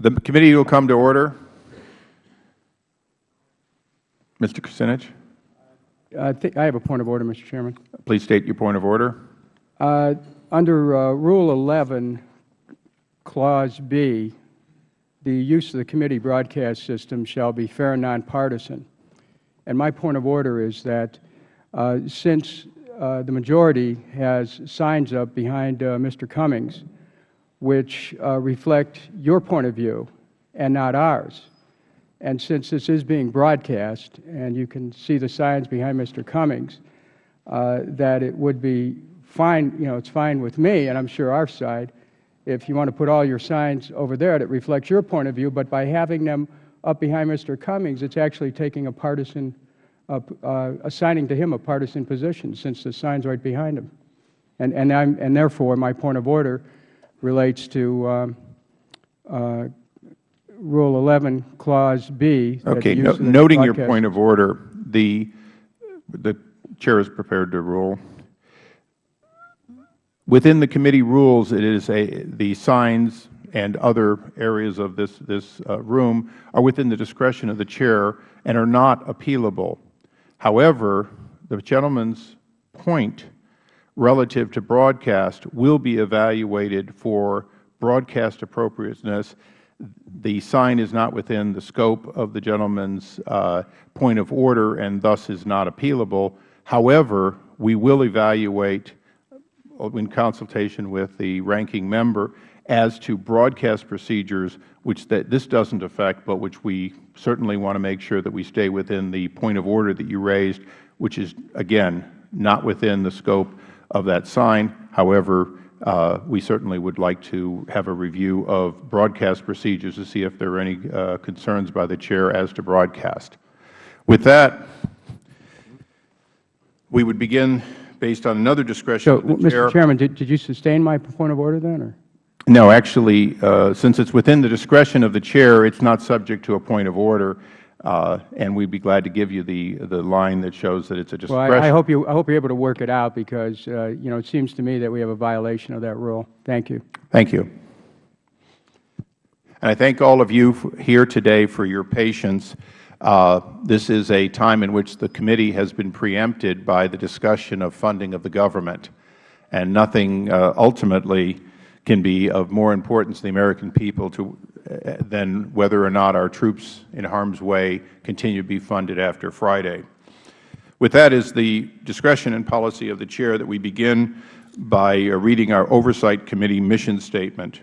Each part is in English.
The committee will come to order. Mr. Kucinich, I think I have a point of order, Mr. Chairman. please state your point of order. Uh, under uh, Rule 11, Clause B, the use of the committee broadcast system shall be fair and nonpartisan. And my point of order is that uh, since uh, the majority has signs up behind uh, Mr. Cummings, which uh, reflect your point of view and not ours, and since this is being broadcast, and you can see the signs behind Mr. Cummings, uh, that it would be fine, you know, it's fine with me, and I'm sure our side, if you want to put all your signs over there that reflects your point of view, but by having them up behind Mr. Cummings, it's actually taking a partisan, uh, uh, assigning to him a partisan position, since the sign's right behind him. And, and, I'm, and therefore, my point of order relates to um, uh, Rule 11, Clause B. Okay, no- use of the noting your point of order, the, the Chair is prepared to rule. Within the committee rules, it is a, the signs and other areas of this, this uh, room are within the discretion of the Chair and are not appealable. However, the gentleman's point relative to broadcast will be evaluated for broadcast appropriateness. The sign is not within the scope of the gentleman's uh, point of order and thus is not appealable. However, we will evaluate in consultation with the ranking member as to broadcast procedures which that this doesn't affect, but which we certainly want to make sure that we stay within the point of order that you raised, which is, again, not within the scope of that sign. However, uh, we certainly would like to have a review of broadcast procedures to see if there are any uh, concerns by the Chair as to broadcast. With that, we would begin based on another discretion So, the Chair. Mr. Chairman, did, did you sustain my point of order then, or? No, actually, uh, since it's within the discretion of the Chair, it's not subject to a point of order, uh, and we'd be glad to give you the, the line that shows that it's a Well, discretion. I, I hope you, I hope you're able to work it out because, uh, you know, it seems to me that we have a violation of that rule. Thank you. Thank you. And I thank all of you here today for your patience. Uh, This is a time in which the committee has been preempted by the discussion of funding of the government, and nothing uh, ultimately can be of more importance to the American people to, than whether or not our troops in harm's way continue to be funded after Friday. With that is the discretion and policy of the Chair that we begin by uh, reading our Oversight Committee mission statement.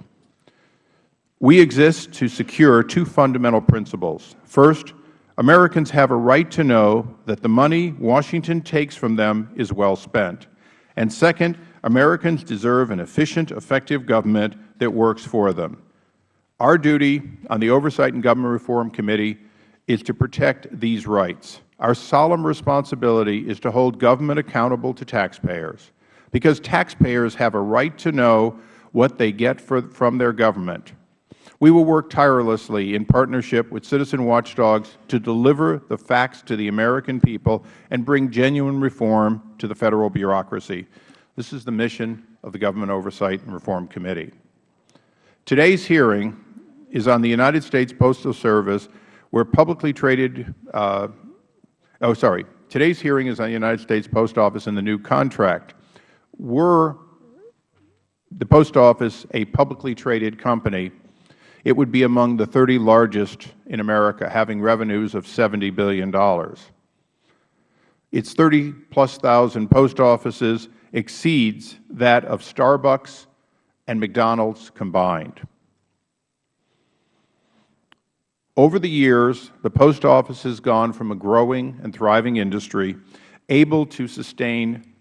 We exist to secure two fundamental principles. First, Americans have a right to know that the money Washington takes from them is well spent. And second, Americans deserve an efficient, effective government that works for them. Our duty on the Oversight and Government Reform Committee is to protect these rights. Our solemn responsibility is to hold government accountable to taxpayers, because taxpayers have a right to know what they get for, from their government. We will work tirelessly in partnership with citizen watchdogs to deliver the facts to the American people and bring genuine reform to the Federal bureaucracy. This is the mission of the Government Oversight and Reform Committee. Today's hearing is on the United States Postal Service, where publicly traded, uh, oh, sorry, today's hearing is on the United States Post Office and the new contract. Were the Post Office a publicly traded company, it would be among the 30 largest in America, having revenues of $70 billion. Its 30-plus thousand post offices exceeds that of Starbucks and McDonald's combined. Over the years, the Post Office has gone from a growing and thriving industry able to sustain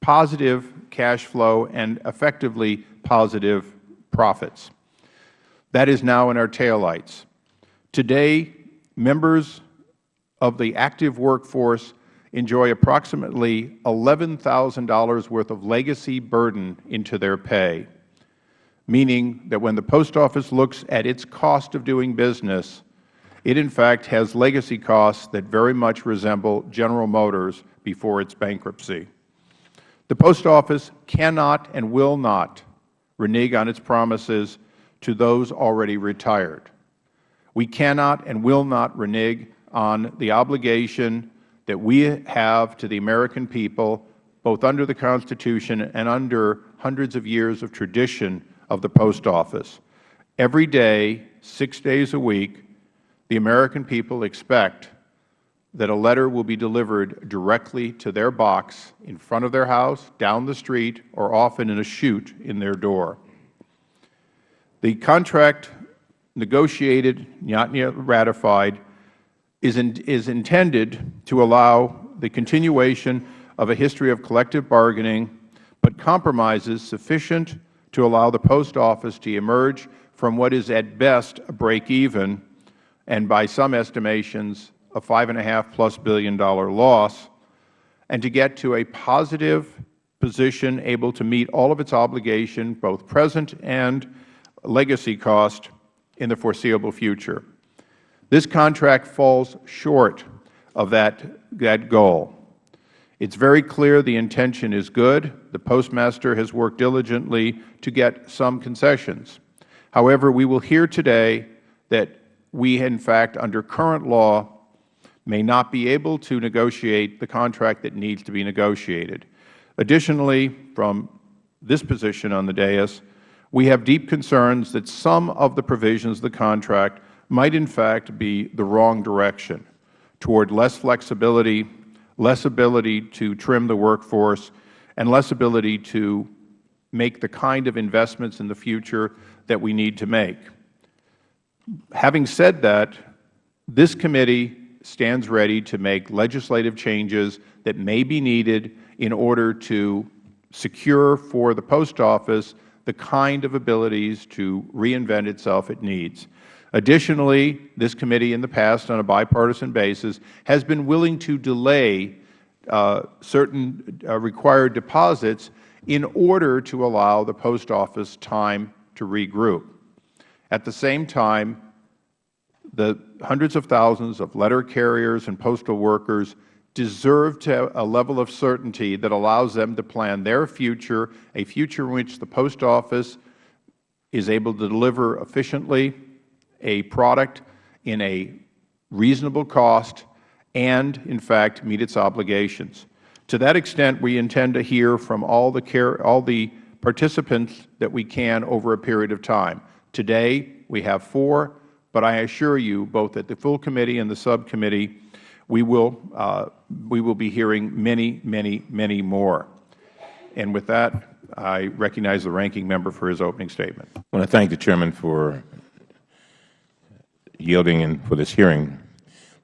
positive cash flow and effectively positive profits. That is now in our taillights. Today, members of the active workforce enjoy approximately $11,000 worth of legacy burden into their pay, meaning that when the Post Office looks at its cost of doing business, it in fact has legacy costs that very much resemble General Motors before its bankruptcy. The Post Office cannot and will not renege on its promises to those already retired. We cannot and will not renege on the obligation that we have to the American people, both under the Constitution and under hundreds of years of tradition of the Post Office. Every day, six days a week, the American people expect that a letter will be delivered directly to their box in front of their house, down the street, or often in a chute in their door. The contract negotiated, not yet ratified, is, in, is intended to allow the continuation of a history of collective bargaining, but compromises sufficient to allow the Post Office to emerge from what is at best a break-even and by some estimations a five and a half plus billion dollar loss, and to get to a positive position able to meet all of its obligation, both present and legacy cost, in the foreseeable future. This contract falls short of that, that goal. It is very clear the intention is good. The Postmaster has worked diligently to get some concessions. However, we will hear today that we, in fact, under current law, may not be able to negotiate the contract that needs to be negotiated. Additionally, from this position on the dais, we have deep concerns that some of the provisions of the contract might in fact be the wrong direction toward less flexibility, less ability to trim the workforce, and less ability to make the kind of investments in the future that we need to make. Having said that, this committee stands ready to make legislative changes that may be needed in order to secure for the Post Office the kind of abilities to reinvent itself it needs. Additionally, this committee in the past on a bipartisan basis has been willing to delay certain uh, required deposits in order to allow the Post Office time to regroup. At the same time, the hundreds of thousands of letter carriers and postal workers deserve to a level of certainty that allows them to plan their future, a future in which the Post Office is able to deliver efficiently a product in a reasonable cost and, in fact, meet its obligations. To that extent, we intend to hear from all the, care, all the participants that we can over a period of time. Today, we have four, but I assure you, both at the full committee and the subcommittee, we will, uh, we will be hearing many, many, many more. And with that, I recognize the ranking member for his opening statement. I want to thank the Chairman for yielding in for this hearing.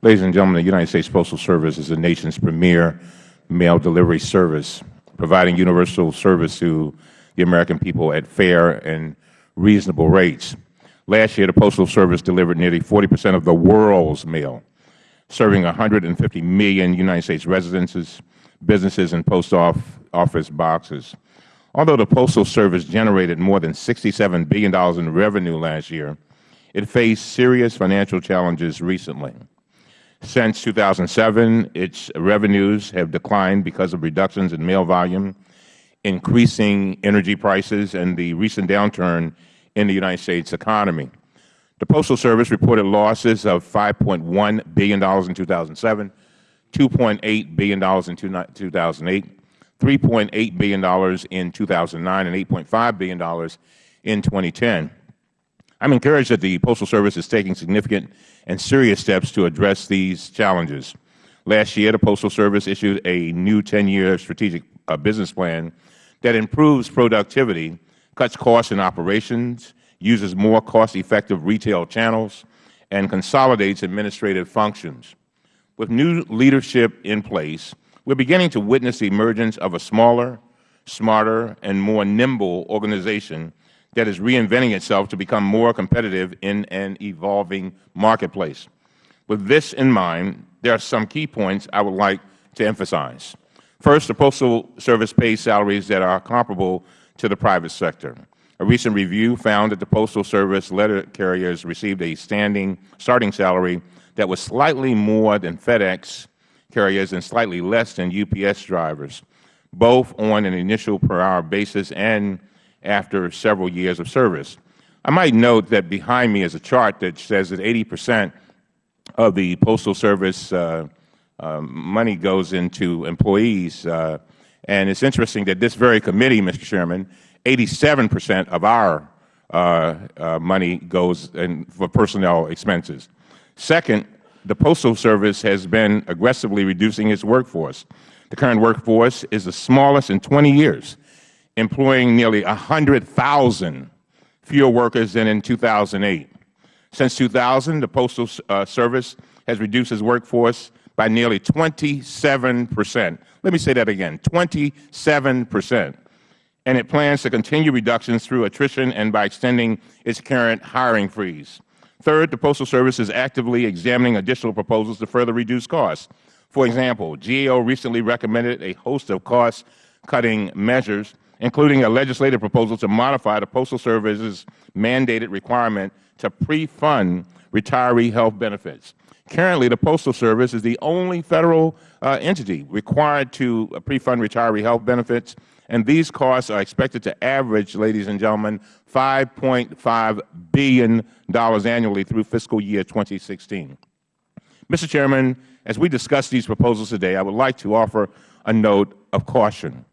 Ladies and gentlemen, the United States Postal Service is the nation's premier mail delivery service, providing universal service to the American people at fair and reasonable rates. Last year, the Postal Service delivered nearly 40 percent of the world's mail serving 150 million United States residences, businesses, and post office boxes. Although the Postal Service generated more than $67 billion in revenue last year, it faced serious financial challenges recently. Since 2007, its revenues have declined because of reductions in mail volume, increasing energy prices, and the recent downturn in the United States economy. The Postal Service reported losses of $5.1 billion in 2007, $2.8 billion in 2008, $3.8 billion in 2009, and $8.5 billion in 2010. I am encouraged that the Postal Service is taking significant and serious steps to address these challenges. Last year, the Postal Service issued a new 10-year strategic uh, business plan that improves productivity, cuts costs in operations, uses more cost-effective retail channels, and consolidates administrative functions. With new leadership in place, we are beginning to witness the emergence of a smaller, smarter, and more nimble organization that is reinventing itself to become more competitive in an evolving marketplace. With this in mind, there are some key points I would like to emphasize. First, the Postal Service pays salaries that are comparable to the private sector. A recent review found that the Postal Service letter carriers received a standing starting salary that was slightly more than FedEx carriers and slightly less than UPS drivers, both on an initial per hour basis and after several years of service. I might note that behind me is a chart that says that 80 percent of the Postal Service uh, uh, money goes into employees. Uh, and it's interesting that this very committee, Mr. Chairman, 87 percent of our uh, uh, money goes in for personnel expenses. Second, the Postal Service has been aggressively reducing its workforce. The current workforce is the smallest in 20 years, employing nearly 100,000 fewer workers than in 2008. Since 2000, the Postal uh, Service has reduced its workforce by nearly 27 percent. Let me say that again, 27 percent. And it plans to continue reductions through attrition and by extending its current hiring freeze. Third, the Postal Service is actively examining additional proposals to further reduce costs. For example, GAO recently recommended a host of cost-cutting measures, including a legislative proposal to modify the Postal Service's mandated requirement to pre-fund retiree health benefits. Currently, the Postal Service is the only Federal uh, entity required to pre-fund retiree health benefits, and these costs are expected to average, ladies and gentlemen, $5.5 billion annually through fiscal year 2016. Mr. Chairman, as we discuss these proposals today, I would like to offer a note of caution.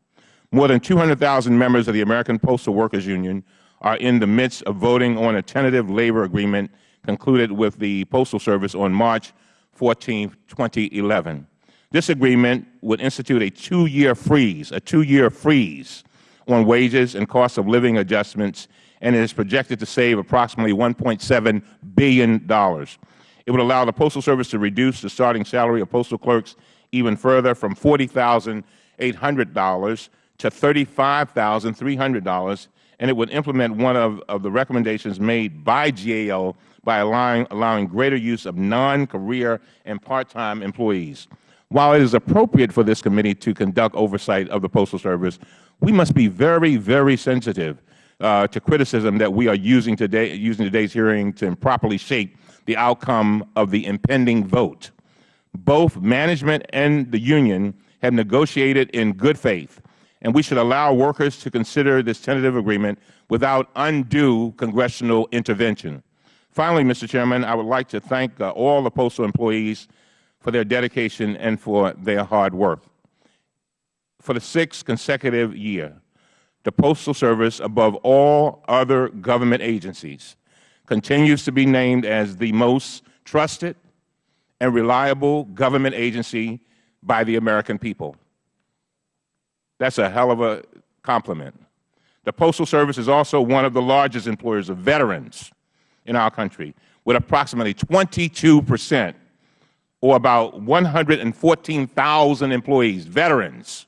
More than 200,000 members of the American Postal Workers Union are in the midst of voting on a tentative labor agreement concluded with the Postal Service on March 14, 2011. This agreement would institute a two-year freeze, a two-year freeze on wages and cost of living adjustments, and it is projected to save approximately $1.7 billion. It would allow the Postal Service to reduce the starting salary of postal clerks even further from $40,800 to $35,300 and it would implement one of, of the recommendations made by GAO by allowing, allowing greater use of non-career and part-time employees. While it is appropriate for this committee to conduct oversight of the Postal Service, we must be very, very sensitive uh, to criticism that we are using, today, using today's hearing to improperly shape the outcome of the impending vote. Both management and the union have negotiated in good faith and we should allow workers to consider this tentative agreement without undue congressional intervention. Finally, Mr. Chairman, I would like to thank uh, all the postal employees for their dedication and for their hard work. For the sixth consecutive year, the Postal Service, above all other government agencies, continues to be named as the most trusted and reliable government agency by the American people. That's a hell of a compliment. The Postal Service is also one of the largest employers of veterans in our country, with approximately 22 percent, or about 114,000 employees, veterans,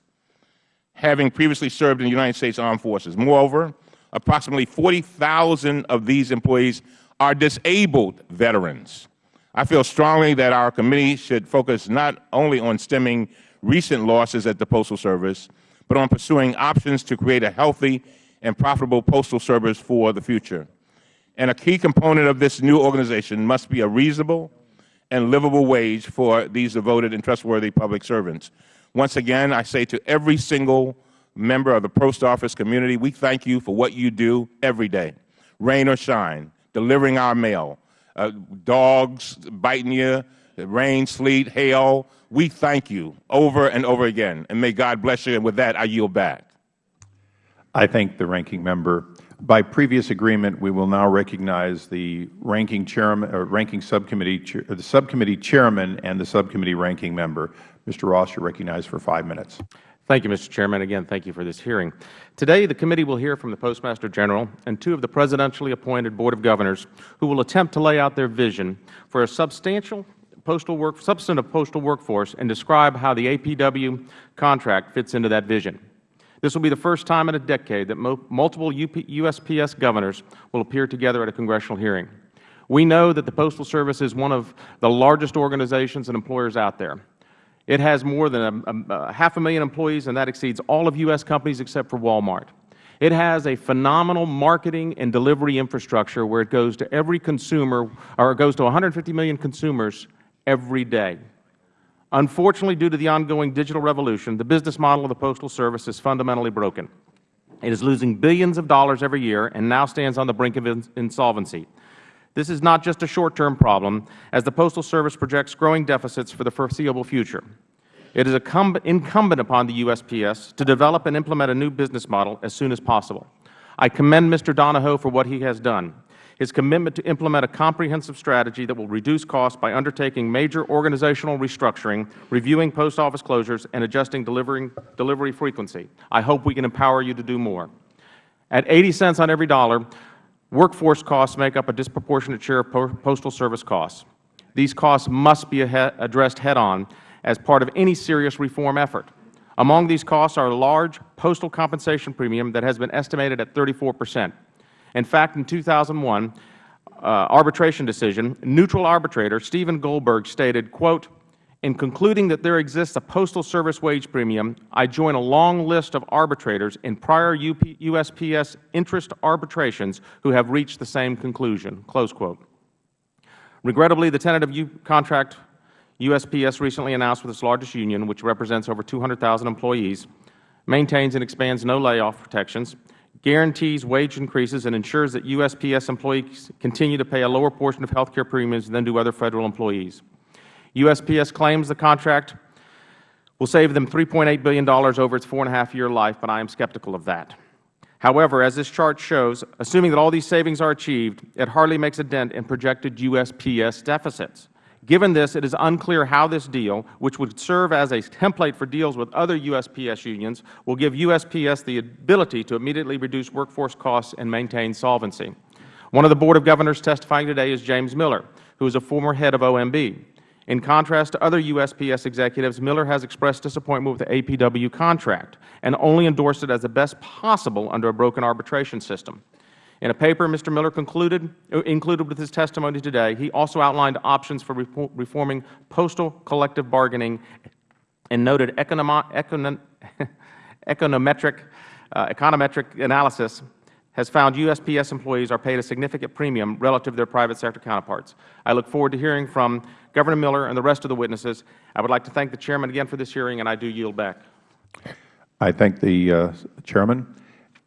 having previously served in the United States Armed Forces. Moreover, approximately 40,000 of these employees are disabled veterans. I feel strongly that our committee should focus not only on stemming recent losses at the Postal Service, but on pursuing options to create a healthy and profitable postal service for the future. And a key component of this new organization must be a reasonable and livable wage for these devoted and trustworthy public servants. Once again, I say to every single member of the post office community, we thank you for what you do every day, rain or shine, delivering our mail, uh, dogs biting you, rain, sleet, hail, we thank you over and over again, and may God bless you. And with that, I yield back. I thank the ranking member. By previous agreement, we will now recognize the ranking chairman, or ranking subcommittee, uh, the subcommittee chairman, and the subcommittee ranking member. Mr. Ross, you are recognized for five minutes. Thank you, Mr. Chairman. Again, thank you for this hearing. Today, the committee will hear from the Postmaster General and two of the presidentially appointed Board of Governors who will attempt to lay out their vision for a substantial postal work, substantive postal workforce and describe how the APW contract fits into that vision. This will be the first time in a decade that multiple USPS governors will appear together at a congressional hearing. We know that the Postal Service is one of the largest organizations and employers out there. It has more than a, a, a half a million employees, and that exceeds all of U.S. companies except for Walmart. It has a phenomenal marketing and delivery infrastructure where it goes to every consumer, or it goes to 150 million consumers every day. Unfortunately, due to the ongoing digital revolution, the business model of the Postal Service is fundamentally broken. It is losing billions of dollars every year and now stands on the brink of insolvency. This is not just a short-term problem, as the Postal Service projects growing deficits for the foreseeable future. It is incumbent upon the USPS to develop and implement a new business model as soon as possible. I commend Mr. Donahoe for what he has done. His commitment to implement a comprehensive strategy that will reduce costs by undertaking major organizational restructuring, reviewing post office closures, and adjusting delivery frequency. I hope we can empower you to do more. At 80 cents on every dollar, workforce costs make up a disproportionate share of Postal Service costs. These costs must be addressed head-on as part of any serious reform effort. Among these costs are a large postal compensation premium that has been estimated at 34 percent. In fact, in 2001 uh, arbitration decision, neutral arbitrator Stephen Goldberg stated, quote, in concluding that there exists a Postal Service wage premium, I join a long list of arbitrators in prior USPS interest arbitrations who have reached the same conclusion. Close quote. Regrettably, the tentative U contract USPS recently announced with its largest union, which represents over 200,000 employees, maintains and expands no layoff protections, guarantees wage increases, and ensures that USPS employees continue to pay a lower portion of health care premiums than do other Federal employees. USPS claims the contract will save them $3.8 billion over its four-and-a-half-year life, but I am skeptical of that. However, as this chart shows, assuming that all these savings are achieved, it hardly makes a dent in projected USPS deficits. Given this, it is unclear how this deal, which would serve as a template for deals with other USPS unions, will give USPS the ability to immediately reduce workforce costs and maintain solvency. One of the Board of Governors testifying today is James Miller, who is a former head of OMB. In contrast to other USPS executives, Miller has expressed disappointment with the APW contract and only endorsed it as the best possible under a broken arbitration system. In a paper Mr. Miller concluded, uh, included with his testimony today, he also outlined options for reforming postal collective bargaining and noted econometric, uh, econometric analysis has found USPS employees are paid a significant premium relative to their private sector counterparts. I look forward to hearing from Governor Miller and the rest of the witnesses. I would like to thank the Chairman again for this hearing, and I do yield back. I thank the uh, Chairman.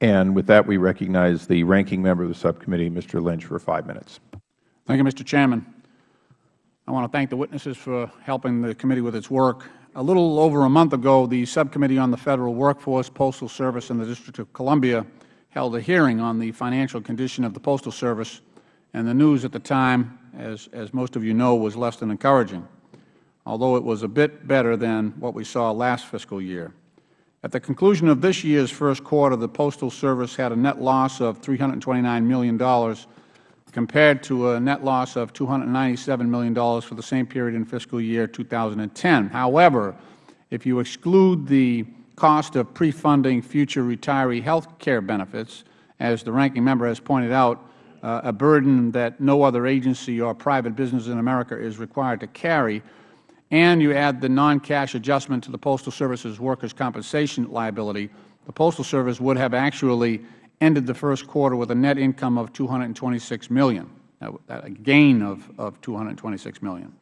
And with that, we recognize the ranking member of the subcommittee, Mr. Lynch, for five minutes. Thank you, Mr. Chairman. I want to thank the witnesses for helping the committee with its work. A little over a month ago, the Subcommittee on the Federal Workforce, Postal Service, and the District of Columbia held a hearing on the financial condition of the Postal Service, and the news at the time, as, as most of you know, was less than encouraging, although it was a bit better than what we saw last fiscal year. At the conclusion of this year's first quarter, the Postal Service had a net loss of $329 million compared to a net loss of $297 million for the same period in fiscal year 2010. However, if you exclude the cost of pre-funding future retiree health care benefits, as the Ranking Member has pointed out, uh, a burden that no other agency or private business in America is required to carry, and you add the non-cash adjustment to the Postal Service's workers' compensation liability, the Postal Service would have actually ended the first quarter with a net income of $226 million, a gain of, of 226 million.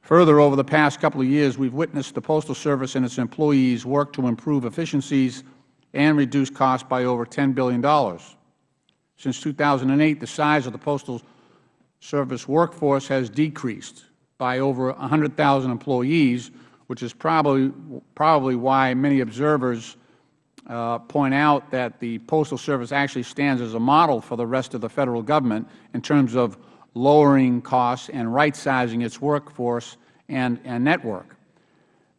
Further, over the past couple of years, we have witnessed the Postal Service and its employees work to improve efficiencies and reduce costs by over $10 billion. Since 2008, the size of the Postal Service workforce has decreased by over 100,000 employees, which is probably, probably why many observers uh, point out that the Postal Service actually stands as a model for the rest of the Federal Government in terms of lowering costs and right-sizing its workforce and, and network.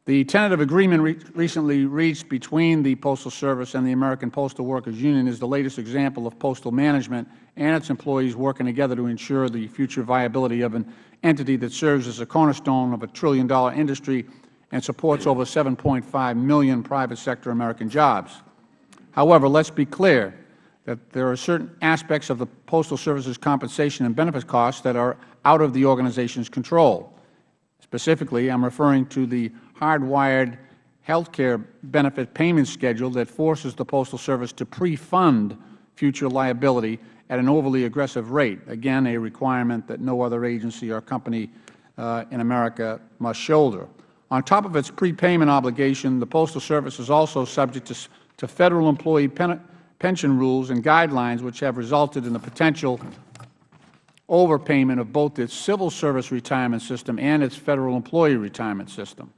The tentative agreement re recently reached between the Postal Service and the American Postal Workers Union is the latest example of postal management and its employees working together to ensure the future viability of an entity that serves as a cornerstone of a trillion-dollar industry and supports over 7.5 million private sector American jobs. However, let us be clear that there are certain aspects of the Postal Service's compensation and benefits costs that are out of the organization's control. Specifically, I am referring to the hardwired health care benefit payment schedule that forces the Postal Service to pre-fund future liability at an overly aggressive rate, again a requirement that no other agency or company uh, in America must shoulder. On top of its prepayment obligation, the Postal Service is also subject to, to Federal employee pen, pension rules and guidelines which have resulted in the potential overpayment of both its civil service retirement system and its federal employee retirement system.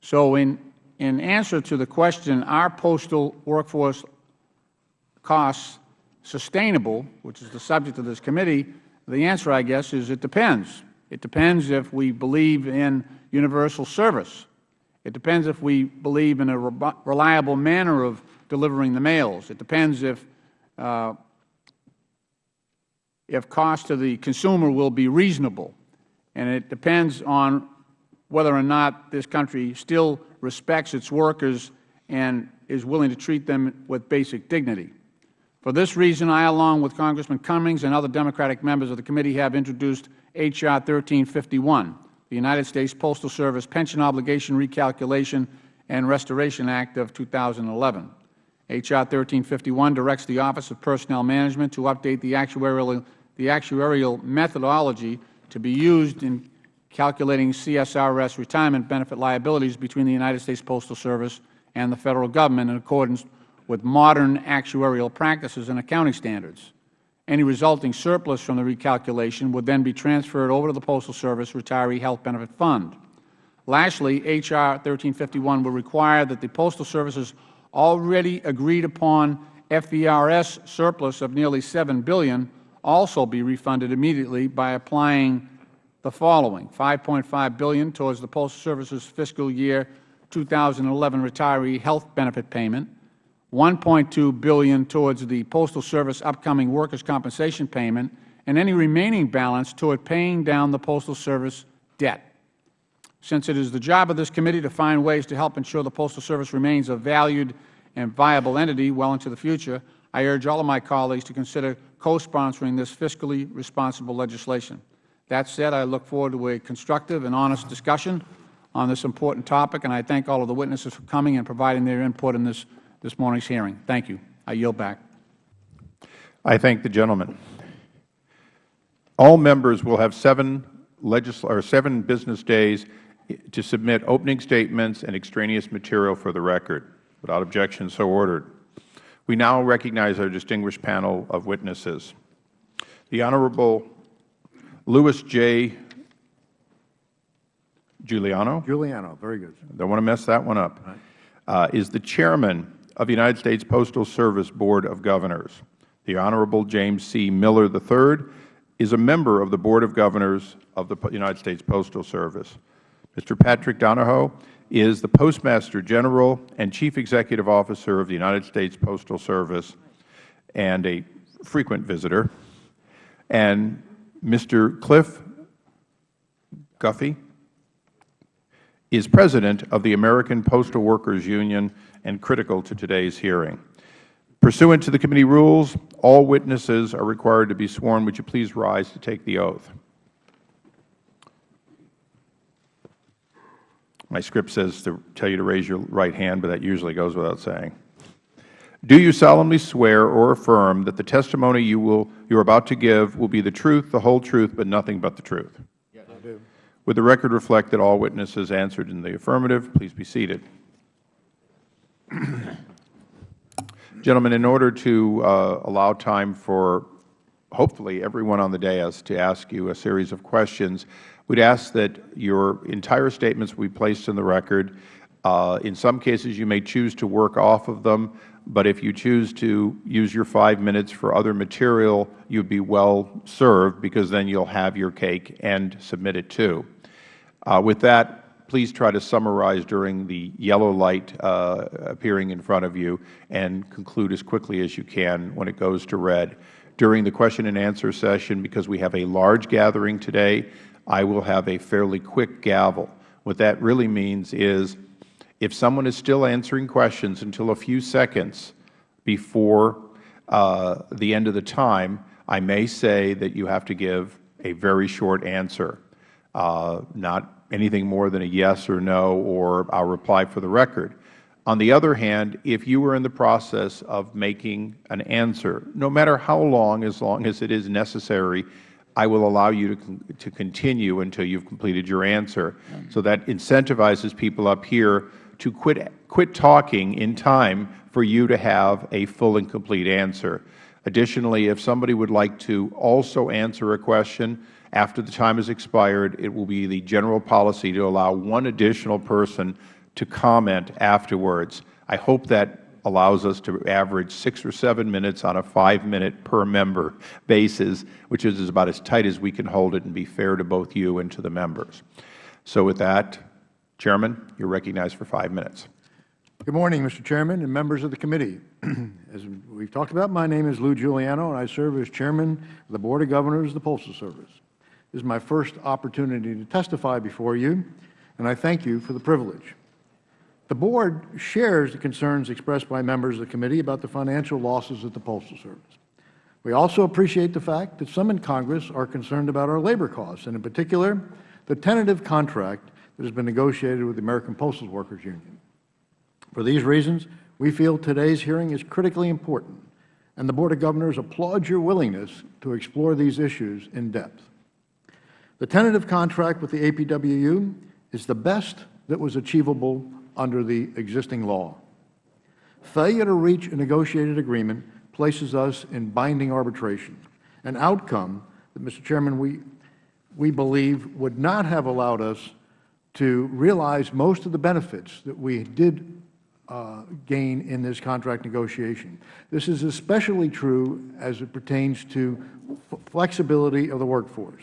So in, in answer to the question, are postal workforce costs sustainable, which is the subject of this committee, the answer, I guess, is it depends. It depends if we believe in universal service. It depends if we believe in a reliable manner of delivering the mails. It depends if, uh, if cost to the consumer will be reasonable. And it depends on whether or not this country still respects its workers and is willing to treat them with basic dignity. For this reason, I, along with Congressman Cummings and other Democratic members of the committee, have introduced H.R. 1351, the United States Postal Service Pension Obligation Recalculation and Restoration Act of 2011. H.R. 1351 directs the Office of Personnel Management to update the actuarial, the actuarial methodology to be used in calculating CSRS retirement benefit liabilities between the United States Postal Service and the Federal Government in accordance with modern actuarial practices and accounting standards. Any resulting surplus from the recalculation would then be transferred over to the Postal Service Retiree Health Benefit Fund. Lastly, H.R. 1351 will require that the Postal Service's already agreed upon FERS surplus of nearly 7 billion also be refunded immediately by applying the following, 5.5 billion towards the Postal Service's fiscal year 2011 retiree health benefit payment, 1.2 billion towards the Postal Service upcoming workers' compensation payment, and any remaining balance toward paying down the Postal Service debt. Since it is the job of this committee to find ways to help ensure the Postal Service remains a valued and viable entity well into the future, I urge all of my colleagues to consider co-sponsoring this fiscally responsible legislation. That said, I look forward to a constructive and honest discussion on this important topic, and I thank all of the witnesses for coming and providing their input in this this morning's hearing. Thank you. I yield back. I thank the gentleman. All members will have seven, or seven business days to submit opening statements and extraneous material for the record. Without objection, so ordered. We now recognize our distinguished panel of witnesses. The Honorable Louis J. Giuliano. Giuliano, very good. Don't want to mess that one up. Uh, is the chairman of the United States Postal Service Board of Governors. The Honorable James C. Miller III is a member of the Board of Governors of the United States Postal Service. Mr. Patrick Donahoe is the Postmaster General and Chief Executive Officer of the United States Postal Service and a frequent visitor. And Mr. Cliff Guffey is President of the American Postal Workers Union and critical to today's hearing. Pursuant to the committee rules, all witnesses are required to be sworn. Would you please rise to take the oath? My script says to tell you to raise your right hand, but that usually goes without saying. Do you solemnly swear or affirm that the testimony you will you are about to give will be the truth, the whole truth, but nothing but the truth? Would the record reflect that all witnesses answered in the affirmative? Please be seated. Gentlemen, in order to uh, allow time for hopefully everyone on the dais to ask you a series of questions, we would ask that your entire statements be placed in the record. Uh, in some cases, you may choose to work off of them, but if you choose to use your five minutes for other material, you would be well served because then you will have your cake and submit it too. Uh, with that, please try to summarize during the yellow light uh, appearing in front of you and conclude as quickly as you can when it goes to red. During the question and answer session, because we have a large gathering today, I will have a fairly quick gavel. What that really means is if someone is still answering questions until a few seconds before uh, the end of the time, I may say that you have to give a very short answer, Uh, not anything more than a yes or no or I will reply for the record. On the other hand, if you are in the process of making an answer, no matter how long, as long as it is necessary, I will allow you to, to continue until you have completed your answer. So that incentivizes people up here to quit, quit talking in time for you to have a full and complete answer. Additionally, if somebody would like to also answer a question after the time has expired, it will be the general policy to allow one additional person to comment afterwards. I hope that allows us to average six or seven minutes on a five-minute per member basis, which is about as tight as we can hold it and be fair to both you and to the members. So with that, Chairman, you are recognized for five minutes. Good morning, Mr. Chairman and members of the committee. as we have talked about, my name is Lou Giuliano, and I serve as Chairman of the Board of Governors of the Postal Service. Is my first opportunity to testify before you, and I thank you for the privilege. The Board shares the concerns expressed by members of the committee about the financial losses at the Postal Service. We also appreciate the fact that some in Congress are concerned about our labor costs, and in particular, the tentative contract that has been negotiated with the American Postal Workers Union. For these reasons, we feel today's hearing is critically important, and the Board of Governors applauds your willingness to explore these issues in depth. The tentative contract with the APWU is the best that was achievable under the existing law. Failure to reach a negotiated agreement places us in binding arbitration, an outcome that, Mr. Chairman, we, we believe would not have allowed us to realize most of the benefits that we did uh, gain in this contract negotiation. This is especially true as it pertains to flexibility of the workforce.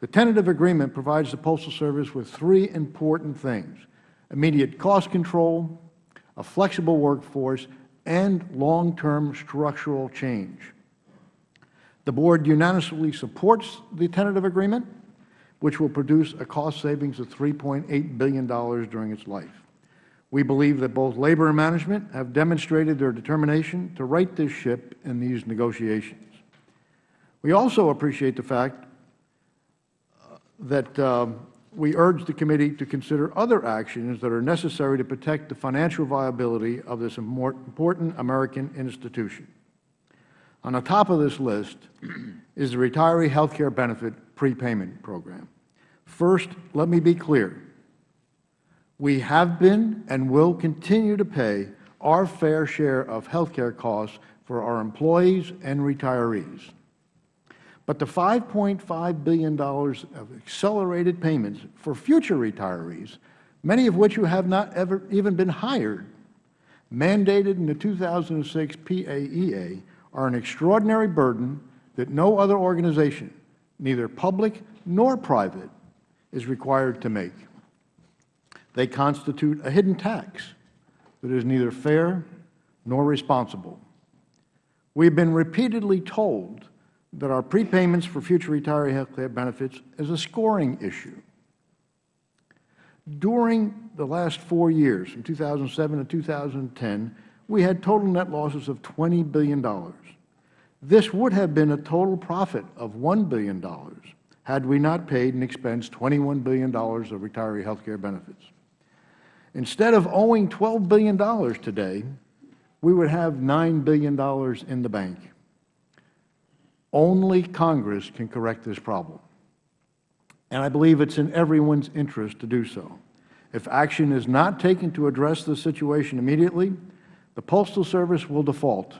The tentative agreement provides the Postal Service with three important things immediate cost control, a flexible workforce, and long-term structural change. The Board unanimously supports the tentative agreement, which will produce a cost savings of $3.8 billion during its life. We believe that both Labor and Management have demonstrated their determination to right this ship in these negotiations. We also appreciate the fact that um, we urge the committee to consider other actions that are necessary to protect the financial viability of this important American institution. On the top of this list is the Retiree Health Care Benefit Prepayment Program. First, let me be clear. We have been and will continue to pay our fair share of health care costs for our employees and retirees. But the $5.5 billion of accelerated payments for future retirees, many of which who have not ever even been hired, mandated in the 2006 PAEA, are an extraordinary burden that no other organization, neither public nor private, is required to make. They constitute a hidden tax that is neither fair nor responsible. We have been repeatedly told that our prepayments for future retiree health care benefits is a scoring issue. During the last four years, from 2007 to 2010, we had total net losses of $20 billion. This would have been a total profit of $1 billion had we not paid and expensed $21 billion of retiree health care benefits. Instead of owing $12 billion today, we would have $9 billion in the bank. Only Congress can correct this problem. And I believe it is in everyone's interest to do so. If action is not taken to address the situation immediately, the Postal Service will default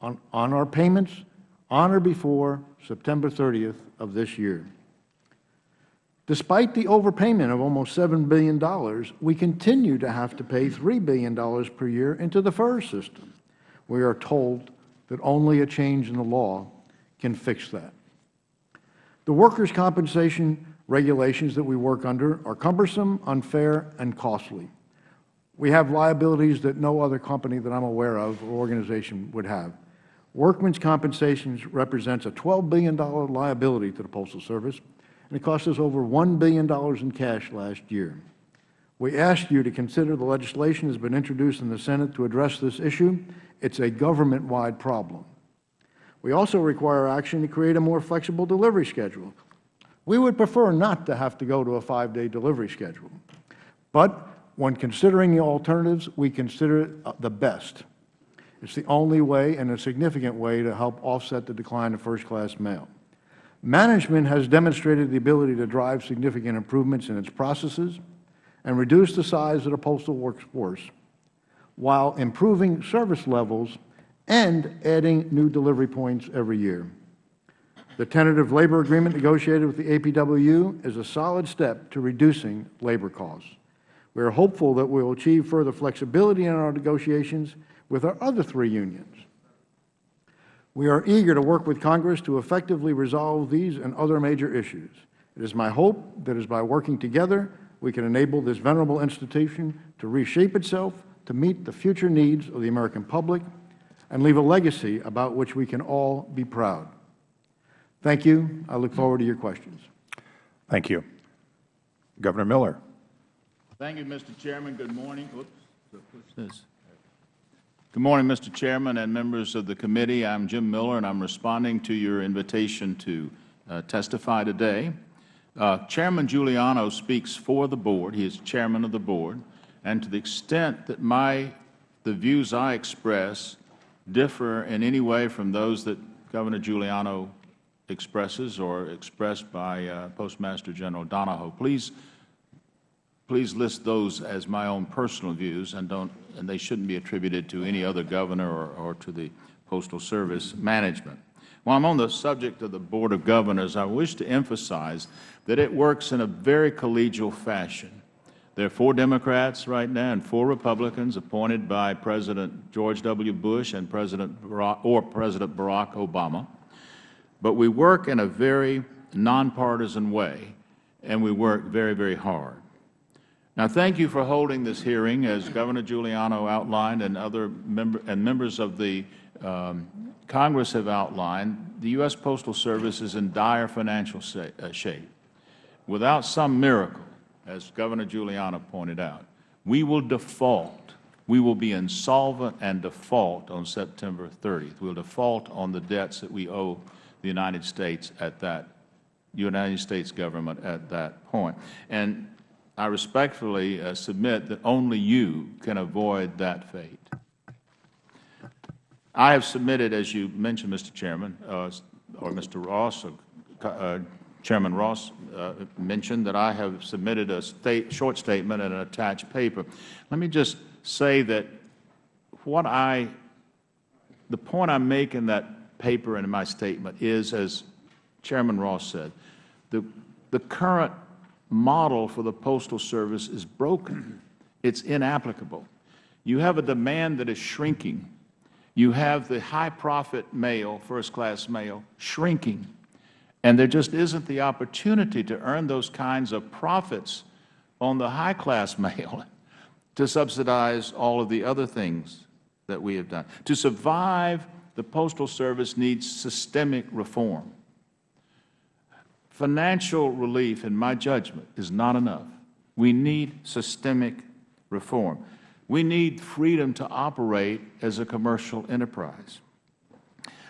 on, on our payments on or before September 30th of this year. Despite the overpayment of almost $7 billion, we continue to have to pay $3 billion per year into the FERS system. We are told that only a change in the law can fix that. The workers' compensation regulations that we work under are cumbersome, unfair, and costly. We have liabilities that no other company that I am aware of or organization would have. Workmen's compensation represents a $12 billion liability to the Postal Service, and it cost us over $1 billion in cash last year. We ask you to consider the legislation that has been introduced in the Senate to address this issue it is a government-wide problem. We also require action to create a more flexible delivery schedule. We would prefer not to have to go to a five-day delivery schedule. But when considering the alternatives, we consider it uh, the best. It is the only way and a significant way to help offset the decline of first-class mail. Management has demonstrated the ability to drive significant improvements in its processes. And reduce the size of the postal workforce while improving service levels and adding new delivery points every year. The tentative labor agreement negotiated with the APWU is a solid step to reducing labor costs. We are hopeful that we will achieve further flexibility in our negotiations with our other three unions. We are eager to work with Congress to effectively resolve these and other major issues. It is my hope that as by working together, we can enable this venerable institution to reshape itself to meet the future needs of the American public and leave a legacy about which we can all be proud. Thank you. I look forward to your questions. Thank you. Governor Miller. Thank you, Mr. Chairman. Good morning. Oops, so push this. Good morning, Mr. Chairman and members of the committee. I'm Jim Miller, and I'm responding to your invitation to uh, testify today. Uh, Chairman Giuliano speaks for the Board. He is Chairman of the Board. And to the extent that my, the views I express differ in any way from those that Governor Giuliano expresses or expressed by uh, Postmaster General Donahoe, please please list those as my own personal views and don't and they shouldn't be attributed to any other governor or, or to the Postal Service management. While I'm on the subject of the Board of Governors, I wish to emphasize that it works in a very collegial fashion. There are four Democrats right now and four Republicans appointed by President George W. Bush and President Barack, or President Barack Obama. But we work in a very nonpartisan way, and we work very, very hard. Now, thank you for holding this hearing, as Governor Giuliano outlined and other member, and members of the um, Congress have outlined. The U.S. Postal Service is in dire financial uh, shape. Without some miracle, as Governor Giuliano pointed out, we will default. We will be insolvent and default on September 30th. We will default on the debts that we owe the United States at that United States government at that point. And I respectfully uh, submit that only you can avoid that fate. I have submitted, as you mentioned, Mr. Chairman, uh, or Mr. Ross, or, uh, Chairman Ross uh, mentioned that I have submitted a state, short statement and an attached paper. Let me just say that what I, the point I make in that paper and in my statement is, as Chairman Ross said, the, the current model for the Postal Service is broken. It's inapplicable. You have a demand that is shrinking. You have the high-profit mail, first-class mail, shrinking. And there just isn't the opportunity to earn those kinds of profits on the high-class mail to subsidize all of the other things that we have done. To survive, the Postal Service needs systemic reform. Financial relief, in my judgment, is not enough. We need systemic reform. We need freedom to operate as a commercial enterprise.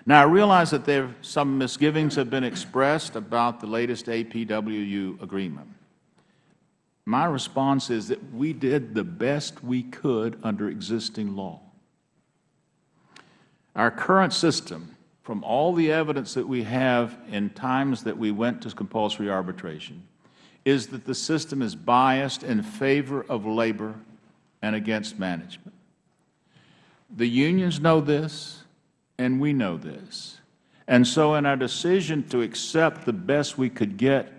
Now, I realize that there some misgivings have been expressed about the latest APWU agreement. My response is that we did the best we could under existing law. Our current system from all the evidence that we have in times that we went to compulsory arbitration is that the system is biased in favor of labor and against management. The unions know this, and we know this. And so in our decision to accept the best we could get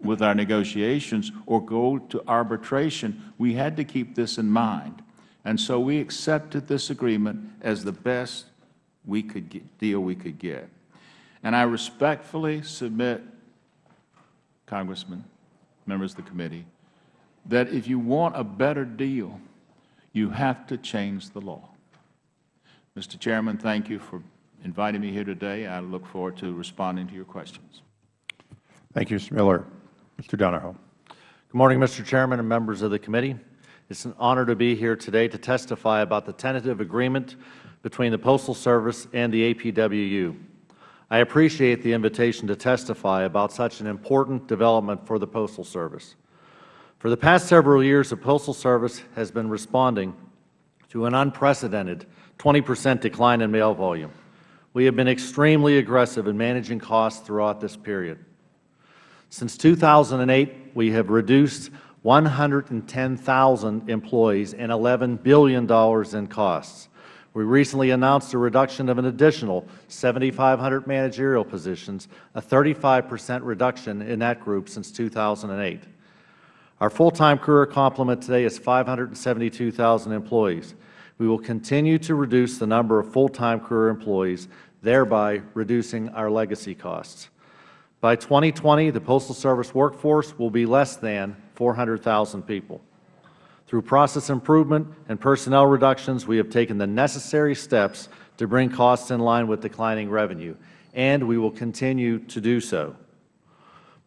with our negotiations or go to arbitration, we had to keep this in mind. And so we accepted this agreement as the best we could get, deal we could get. And I respectfully submit, Congressman, members of the committee, that if you want a better deal, you have to change the law. Mr. Chairman, thank you for inviting me here today. I look forward to responding to your questions. Thank you, Mr. Miller. Mr. Donahoe. Good morning, Mr. Chairman and members of the committee. It is an honor to be here today to testify about the tentative agreement between the Postal Service and the APWU. I appreciate the invitation to testify about such an important development for the Postal Service. For the past several years, the Postal Service has been responding to an unprecedented 20 percent decline in mail volume. We have been extremely aggressive in managing costs throughout this period. Since 2008, we have reduced 110,000 employees, and $11 billion in costs. We recently announced a reduction of an additional 7,500 managerial positions, a 35 percent reduction in that group since 2008. Our full-time career complement today is 572,000 employees. We will continue to reduce the number of full-time career employees, thereby reducing our legacy costs. By 2020, the Postal Service workforce will be less than 400,000 people. Through process improvement and personnel reductions, we have taken the necessary steps to bring costs in line with declining revenue, and we will continue to do so.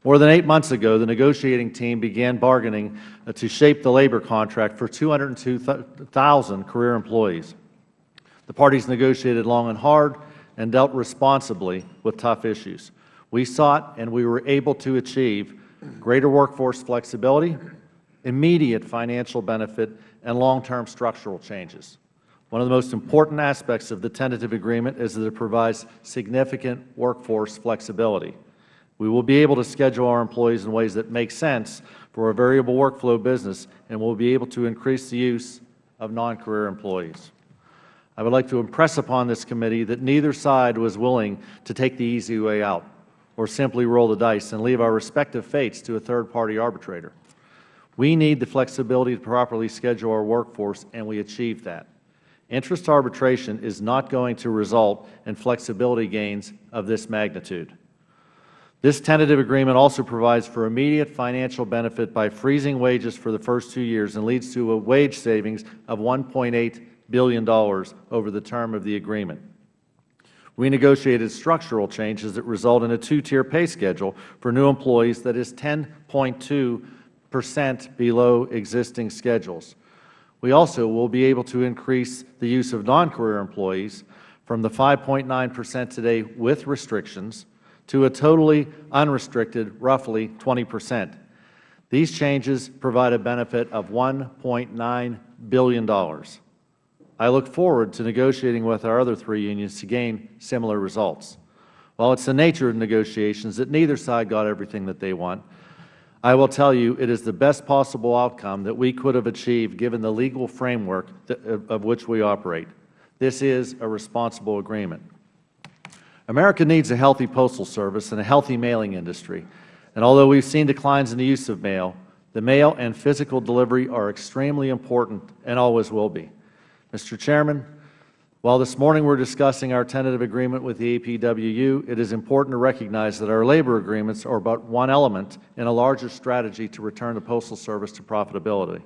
More than eight months ago, the negotiating team began bargaining uh, to shape the labor contract for 202,000 career employees. The parties negotiated long and hard and dealt responsibly with tough issues. We sought and we were able to achieve greater workforce flexibility, immediate financial benefit, and long-term structural changes. One of the most important aspects of the tentative agreement is that it provides significant workforce flexibility. We will be able to schedule our employees in ways that make sense for a variable workflow business, and we will be able to increase the use of non-career employees. I would like to impress upon this committee that neither side was willing to take the easy way out or simply roll the dice and leave our respective fates to a third-party arbitrator. We need the flexibility to properly schedule our workforce, and we achieved that. Interest arbitration is not going to result in flexibility gains of this magnitude. This tentative agreement also provides for immediate financial benefit by freezing wages for the first two years and leads to a wage savings of $1.8 billion over the term of the agreement. We negotiated structural changes that result in a two-tier pay schedule for new employees that is 10.2 percent below existing schedules. We also will be able to increase the use of non-career employees from the 5.9 percent today with restrictions to a totally unrestricted roughly 20 percent. These changes provide a benefit of $1.9 billion. I look forward to negotiating with our other three unions to gain similar results. While it is the nature of negotiations that neither side got everything that they want, I will tell you it is the best possible outcome that we could have achieved given the legal framework of which we operate. This is a responsible agreement. America needs a healthy postal service and a healthy mailing industry. And although we have seen declines in the use of mail, the mail and physical delivery are extremely important and always will be. Mr. Chairman, while this morning we are discussing our tentative agreement with the APWU, it is important to recognize that our labor agreements are but one element in a larger strategy to return the Postal Service to profitability.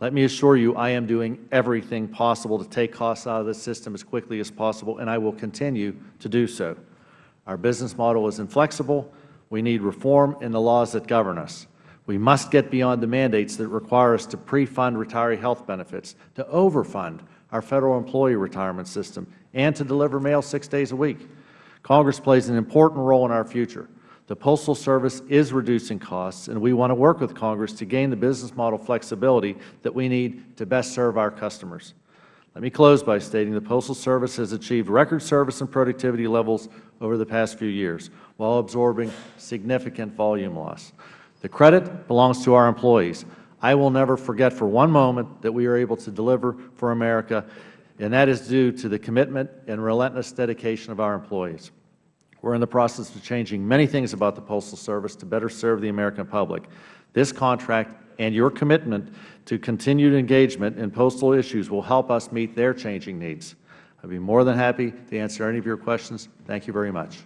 Let me assure you I am doing everything possible to take costs out of the system as quickly as possible, and I will continue to do so. Our business model is inflexible. We need reform in the laws that govern us. We must get beyond the mandates that require us to pre-fund retiree health benefits, to overfund our Federal employee retirement system, and to deliver mail six days a week. Congress plays an important role in our future. The Postal Service is reducing costs, and we want to work with Congress to gain the business model flexibility that we need to best serve our customers. Let me close by stating the Postal Service has achieved record service and productivity levels over the past few years while absorbing significant volume loss. The credit belongs to our employees. I will never forget for one moment that we are able to deliver for America, and that is due to the commitment and relentless dedication of our employees. We are in the process of changing many things about the Postal Service to better serve the American public. This contract and your commitment to continued engagement in postal issues will help us meet their changing needs. I would be more than happy to answer any of your questions. Thank you very much.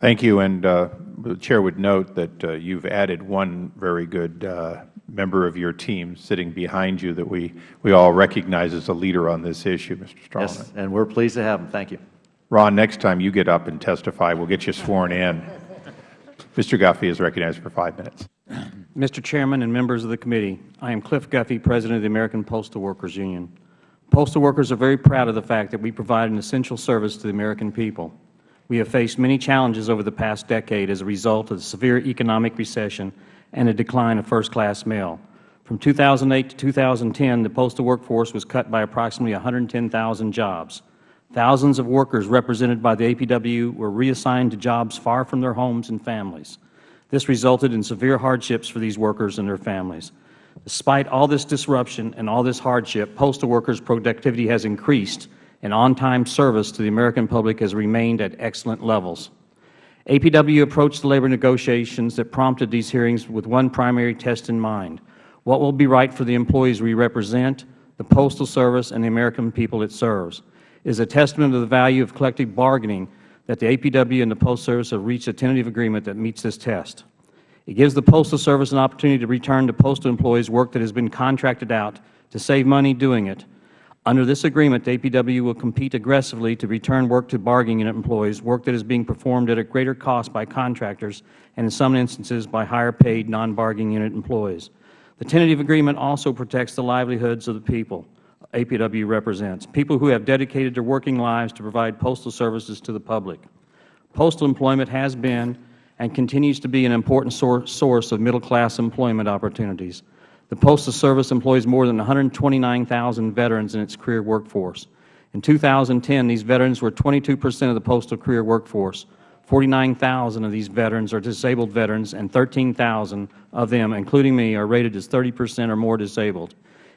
Thank you. And uh, the Chair would note that uh, you have added one very good uh, member of your team sitting behind you that we, we all recognize as a leader on this issue, Mr. Stroman. Yes, and we are pleased to have him. Thank you. Ron, next time you get up and testify, we'll get you sworn in. Mr. Guffey is recognized for five minutes. Mr. Chairman and members of the committee, I am Cliff Guffey, President of the American Postal Workers Union. Postal workers are very proud of the fact that we provide an essential service to the American people. We have faced many challenges over the past decade as a result of the severe economic recession and a decline of first-class mail. From 2008 to 2010, the postal workforce was cut by approximately 110,000 jobs. Thousands of workers represented by the APW were reassigned to jobs far from their homes and families. This resulted in severe hardships for these workers and their families. Despite all this disruption and all this hardship, postal workers' productivity has increased, and on-time service to the American public has remained at excellent levels. APW approached the labor negotiations that prompted these hearings with one primary test in mind. What will be right for the employees we represent, the Postal Service, and the American people it serves? Is a testament to the value of collective bargaining that the APW and the Postal Service have reached a tentative agreement that meets this test. It gives the Postal Service an opportunity to return to postal employees work that has been contracted out to save money doing it. Under this agreement, the APW will compete aggressively to return work to bargaining unit employees, work that is being performed at a greater cost by contractors and in some instances by higher paid non-bargaining unit employees. The tentative agreement also protects the livelihoods of the people APW represents, people who have dedicated their working lives to provide postal services to the public. Postal employment has been and continues to be an important source of middle-class employment opportunities. The Postal Service employs more than 129,000 veterans in its career workforce. In 2010, these veterans were 22 percent of the postal career workforce. 49,000 of these veterans are disabled veterans, and 13,000 of them, including me, are rated as 30 percent or more disabled.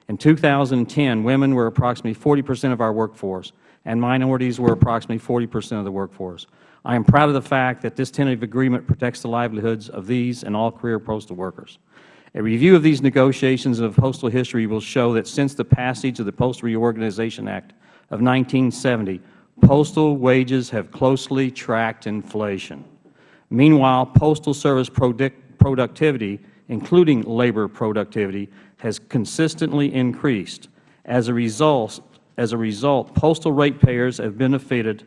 In 2010, women were approximately 40 percent of our workforce, and minorities were approximately 40 percent of the workforce. I am proud of the fact that this tentative agreement protects the livelihoods of these and all career postal workers. A review of these negotiations of postal history will show that since the passage of the Postal Reorganization Act of 1970, postal wages have closely tracked inflation. Meanwhile, Postal Service productivity, including labor productivity, has consistently increased. As a result, as a result postal ratepayers have benefited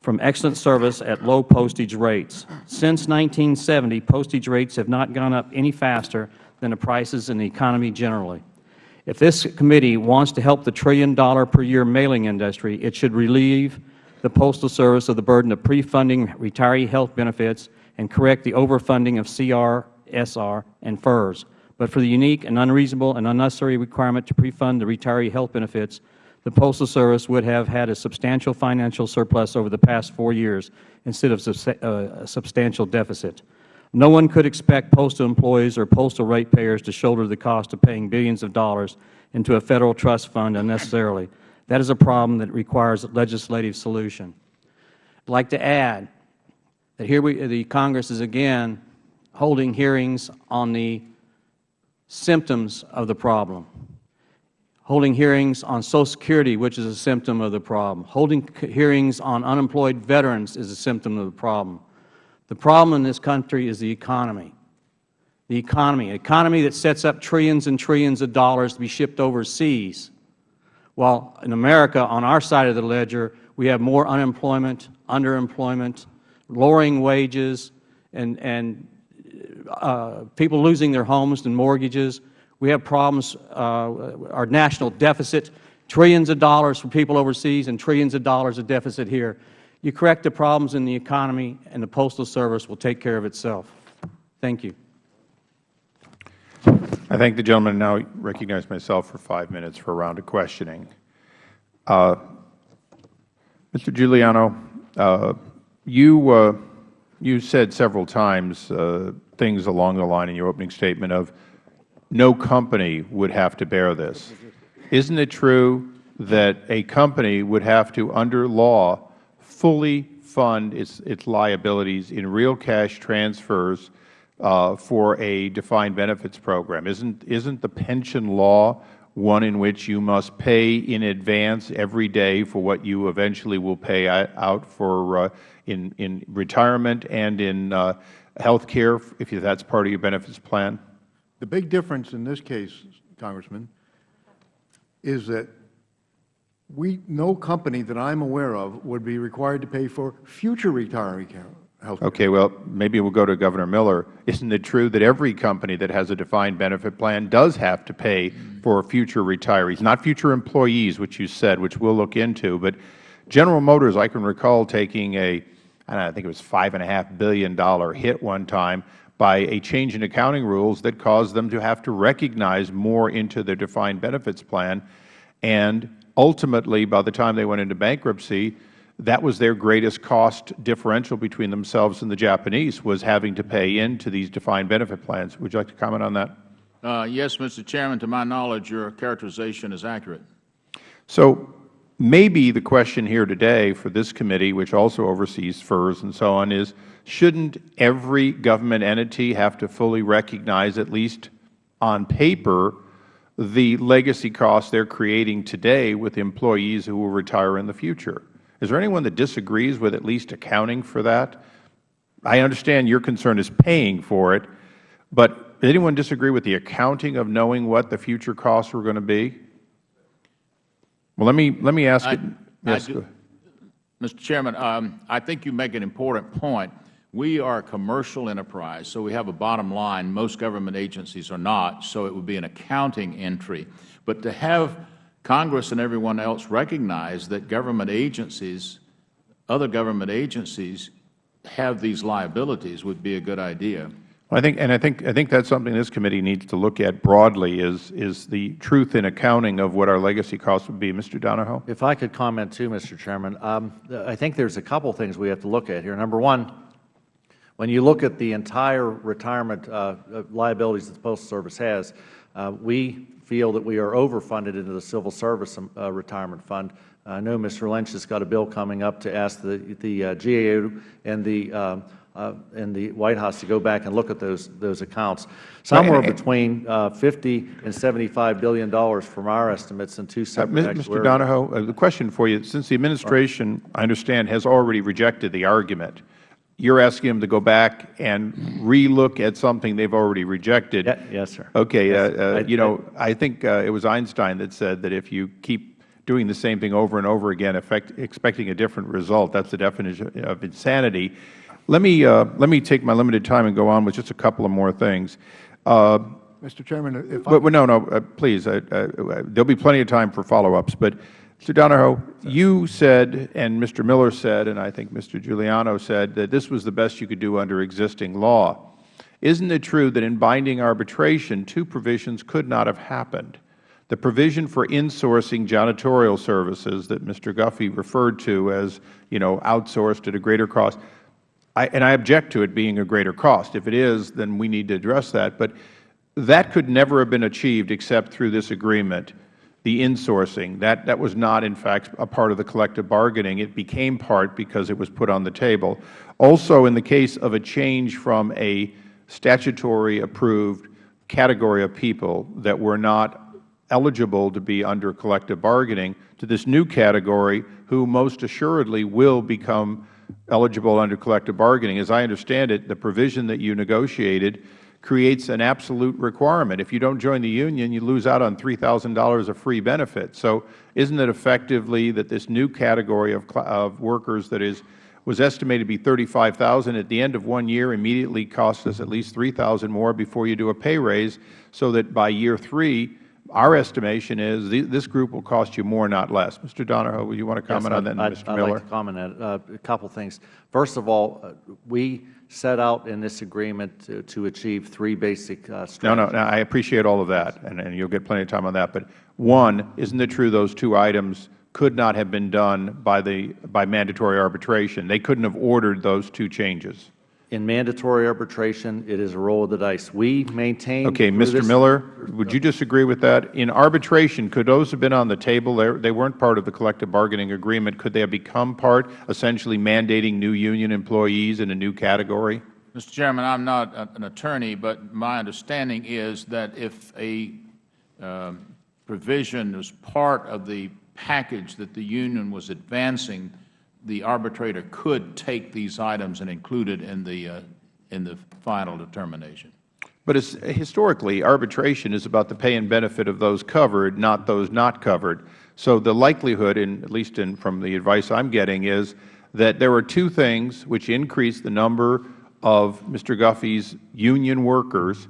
from excellent service at low postage rates. Since 1970, postage rates have not gone up any faster than the prices in the economy generally. If this committee wants to help the trillion dollar per year mailing industry, it should relieve the Postal Service of the burden of pre-funding retiree health benefits and correct the overfunding of CSRS and FERS. But for the unique and unreasonable and unnecessary requirement to pre-fund the retiree health benefits, the Postal Service would have had a substantial financial surplus over the past four years instead of uh, a substantial deficit. No one could expect postal employees or postal ratepayers to shoulder the cost of paying billions of dollars into a Federal trust fund unnecessarily. That is a problem that requires a legislative solution. I would like to add that here we, the Congress is again holding hearings on the symptoms of the problem holding hearings on Social Security, which is a symptom of the problem. Holding hearings on unemployed veterans is a symptom of the problem. The problem in this country is the economy. The economy, an economy that sets up trillions and trillions of dollars to be shipped overseas, while in America, on our side of the ledger, we have more unemployment, underemployment, lowering wages, and, and uh, people losing their homes and mortgages, we have problems, uh, our national deficit, trillions of dollars for people overseas and trillions of dollars of deficit here. You correct the problems in the economy and the Postal Service will take care of itself. Thank you. I thank the gentleman. Now recognize myself for five minutes for a round of questioning. Uh, Mr. Giuliano, uh, you, uh, you said several times uh, things along the line in your opening statement of no company would have to bear this. Isn't it true that a company would have to, under law, fully fund its, its liabilities in real cash transfers uh, for a defined benefits program? Isn't, isn't the pension law one in which you must pay in advance every day for what you eventually will pay out for uh, in, in retirement and in uh, health care, if that is part of your benefits plan? The big difference in this case, Congressman, is that we, no company that I am aware of would be required to pay for future retiree health care. Okay. Well, maybe we'll go to Governor Miller. Isn't it true that every company that has a defined benefit plan does have to pay for future retirees, not future employees, which you said, which we'll look into, but General Motors, I can recall taking a, I, think it was $5.5 billion hit one time by a change in accounting rules that caused them to have to recognize more into their defined benefits plan. And ultimately, by the time they went into bankruptcy, that was their greatest cost differential between themselves and the Japanese, was having to pay into these defined benefit plans. Would you like to comment on that? Uh, yes, Mr. Chairman, to my knowledge, your characterization is accurate. So maybe the question here today for this committee, which also oversees FERS and so on, is shouldn't every government entity have to fully recognize, at least on paper, the legacy costs they are creating today with employees who will retire in the future? Is there anyone that disagrees with at least accounting for that? I understand your concern is paying for it, but does anyone disagree with the accounting of knowing what the future costs were going to be? Well, let me, let me ask I- it. Yes, do- Mr. Chairman, um, I think you make an important point. We are a commercial enterprise, so we have a bottom line. Most government agencies are not, so it would be an accounting entry. But to have Congress and everyone else recognize that government agencies, other government agencies, have these liabilities would be a good idea. I think, and I think, I think that's something this committee needs to look at broadly is, is the truth in accounting of what our legacy costs would be. Mr. Donahoe? If I could comment too, Mr. Chairman, um, I think there's a couple things we have to look at here. Number one, when you look at the entire retirement uh, uh, liabilities that the Postal Service has, uh, we feel that we are overfunded into the Civil Service um, uh, Retirement Fund. I know Mr. Lynch has got a bill coming up to ask the, the uh, GAO and the, uh, and the White House to go back and look at those, those accounts. Somewhere and- between uh, 50 and 75 billion dollars from our estimates and two Uh, separate Mr. actuarial- Donahoe, uh, the question for you, since the administration, I understand, has already rejected the argument, you're asking them to go back and relook at something they've already rejected. Yeah, Yes, sir. Okay, uh, Yes. uh, I- you know, I think uh, it was Einstein that said that if you keep doing the same thing over and over again, effect, expecting a different result, that's the definition of insanity. Let me, uh, let me take my limited time and go on with just a couple of more things. Uh, Mr. Chairman, if I but, but no, no, uh, please, there will be plenty of time for follow-ups. But, Mr. Donahoe, you said, and Mr. Miller said, and I think Mr. Giuliano said, that this was the best you could do under existing law. Isn't it true that in binding arbitration, two provisions could not have happened? The provision for insourcing janitorial services that Mr. Guffey referred to as, you know, outsourced at a greater cost, I, and I object to it being a greater cost. If it is, then we need to address that. But that could never have been achieved except through this agreement, the insourcing. That, that was not, in fact, a part of the collective bargaining. It became part because it was put on the table. Also, in the case of a change from a statutory approved category of people that were not eligible to be under collective bargaining to this new category who most assuredly will become eligible under collective bargaining. As I understand it, the provision that you negotiated creates an absolute requirement. If you don't join the union, you lose out on $3,000 of free benefits. So isn't it effectively that this new category of, of workers that is was estimated to be 35,000 at the end of one year immediately costs us at least 3,000 more before you do a pay raise so that by year three our estimation is th this group will cost you more, not less. Mr. Donahoe, would you want to comment Yes, on that, I'd- Mr. I'd Miller? like to comment on. Uh, a couple things. First of all, uh, we set out in this agreement to, to achieve three basic uh, No, no, no, I appreciate all of that, and, and you'll get plenty of time on that. But one, isn't it true those two items could not have been done by the by mandatory arbitration? They couldn't have ordered those two changes. In mandatory arbitration, it is a roll of the dice. We maintain. Okay, Mr. Miller, would you disagree with that? In arbitration, could those have been on the table? They they weren't part of the collective bargaining agreement. Could they have become part, essentially mandating new union employees in a new category? Mr. Chairman, I'm not an attorney, but my understanding is that if a um, provision was part of the package that the union was advancing, the arbitrator could take these items and include it in the, uh, in the final determination. But historically, arbitration is about the pay and benefit of those covered, not those not covered. So the likelihood, in, at least in, from the advice I'm getting, is that there are two things which increase the number of Mr. Guffey's union workers,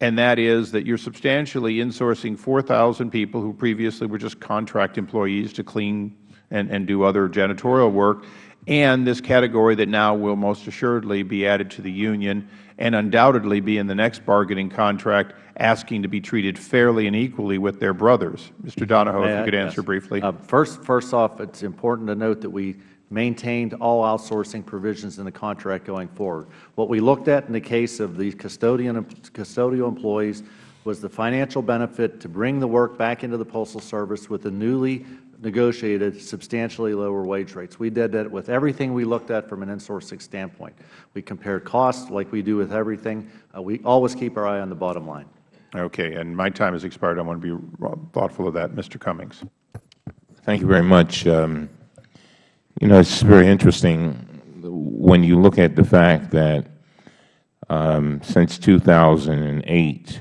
and that is that you're substantially insourcing 4,000 people who previously were just contract employees to clean and, and do other janitorial work, and this category that now will most assuredly be added to the union and undoubtedly be in the next bargaining contract asking to be treated fairly and equally with their brothers. Mr. Donahoe, if you could answer Yes. briefly. Uh, First, first off, it's important to note that we maintained all outsourcing provisions in the contract going forward. What we looked at in the case of the custodian, custodial employees was the financial benefit to bring the work back into the Postal Service with the newly negotiated substantially lower wage rates. We did that with everything we looked at from an insourcing standpoint. We compared costs like we do with everything. Uh, we always keep our eye on the bottom line. Okay. And my time has expired. I want to be thoughtful of that. Mr. Cummings. Thank you very much. Um, you know, it's very interesting when you look at the fact that um, since 2008,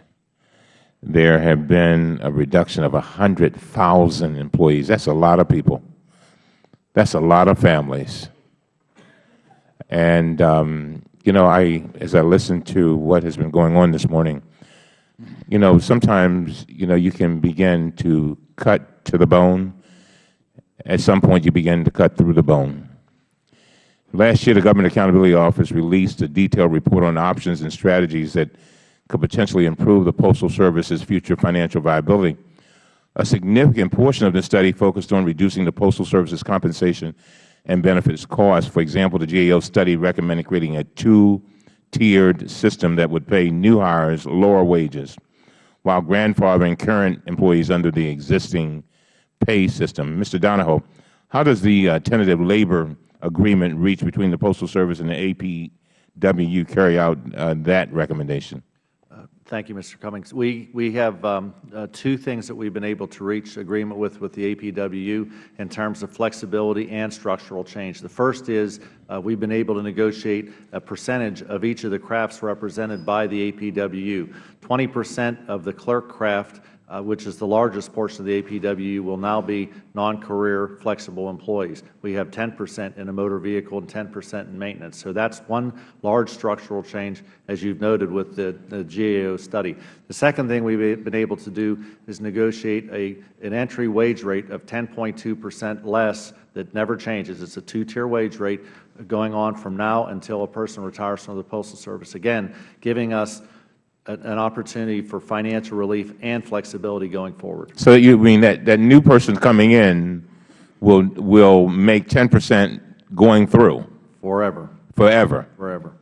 there have been a reduction of 100,000 employees. That's a lot of people. That's a lot of families. And, um, you know, I, as I listen to what has been going on this morning, you know, sometimes, you know, you can begin to cut to the bone. At some point, you begin to cut through the bone. Last year, the Government Accountability Office released a detailed report on options and strategies that could potentially improve the Postal Service's future financial viability. A significant portion of the study focused on reducing the Postal Service's compensation and benefits costs. For example, the GAO study recommended creating a two-tiered system that would pay new hires lower wages while grandfathering current employees under the existing pay system. Mr. Donahoe, how does the uh, tentative labor agreement reached between the Postal Service and the APWU carry out uh, that recommendation? Thank you, Mr. Cummings. We, we have um, uh, two things that we have been able to reach agreement with with the APWU in terms of flexibility and structural change. The first is uh, we have been able to negotiate a percentage of each of the crafts represented by the APWU. 20 percent of the clerk craft Uh, which is the largest portion of the APW, will now be non-career flexible employees. We have 10 percent in a motor vehicle and 10 percent in maintenance. So that is one large structural change, as you have noted with the, the GAO study. The second thing we have been able to do is negotiate a, an entry wage rate of 10.2 percent less that never changes. It is a two-tier wage rate going on from now until a person retires from the Postal Service, again, giving us an opportunity for financial relief and flexibility going forward. So you mean that, that new person coming in will, will make 10 percent going through? Forever. Forever? Forever.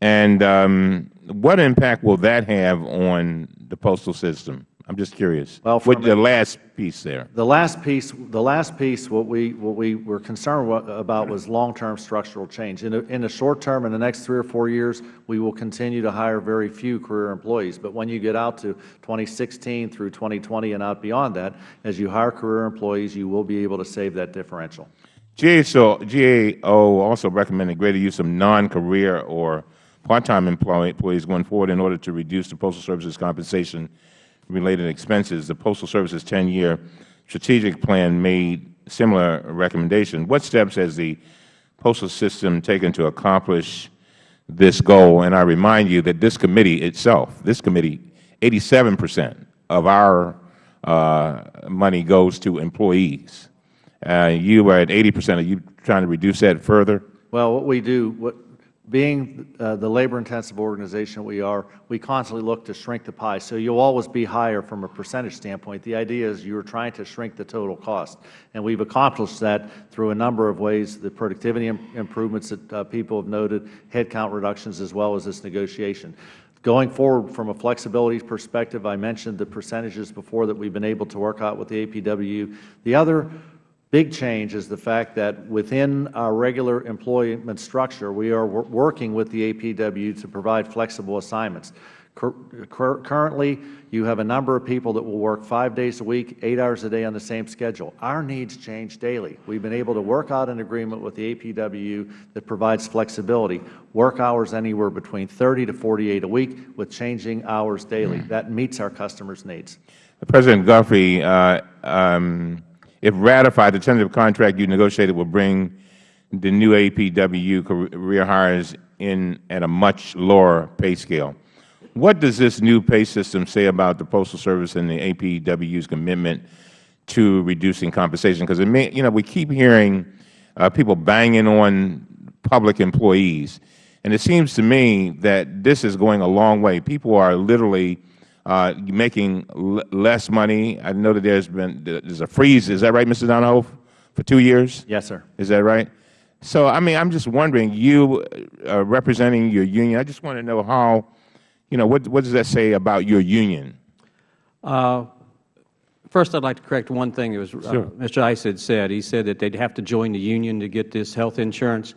And um, what impact will that have on the postal system? I'm just curious. Well, with the last piece there. The last piece, the last piece, what we what we were concerned about was long-term structural change. In, a, in the short term, in the next three or four years, we will continue to hire very few career employees. But when you get out to 2016 through 2020 and out beyond that, as you hire career employees, you will be able to save that differential. GAO also recommended greater use of non-career or part-time employees going forward in order to reduce the Postal Service's compensation related expenses, the Postal Service's 10-year strategic plan made similar recommendations. What steps has the postal system taken to accomplish this goal? And I remind you that this committee itself, this committee, 87 percent of our uh, money goes to employees. Uh, you are at 80 percent. Are you trying to reduce that further? Well, what we do, what, being uh, the labor-intensive organization we are, we constantly look to shrink the pie. So you will always be higher from a percentage standpoint. The idea is you are trying to shrink the total cost. And we have accomplished that through a number of ways, the productivity improvements that uh, people have noted, headcount reductions, as well as this negotiation. Going forward from a flexibility perspective, I mentioned the percentages before that we have been able to work out with the APW. The other big change is the fact that within our regular employment structure, we are working with the APW to provide flexible assignments. Currently, you have a number of people that will work five days a week, eight hours a day on the same schedule. Our needs change daily. We have been able to work out an agreement with the APW that provides flexibility, work hours anywhere between 30 to 48 a week with changing hours daily. That meets our customers' needs. President Guthrie, uh, um, if ratified, the tentative contract you negotiated will bring the new APWU career hires in at a much lower pay scale. What does this new pay system say about the Postal Service and the APWU's commitment to reducing compensation? Because, you know, we keep hearing uh, people banging on public employees, and it seems to me that this is going a long way. People are literally making less money. I know that there's been there's a freeze. Is that right, Mr. Donahoe, For two years? Yes, sir. Is that right? So, I mean, I'm just wondering, you uh, representing your union, I just want to know how, you know, what, what does that say about your union? Uh, First, I'd like to correct one thing that was, uh, Sure. Mr. Issa had said. He said that they'd have to join the union to get this health insurance.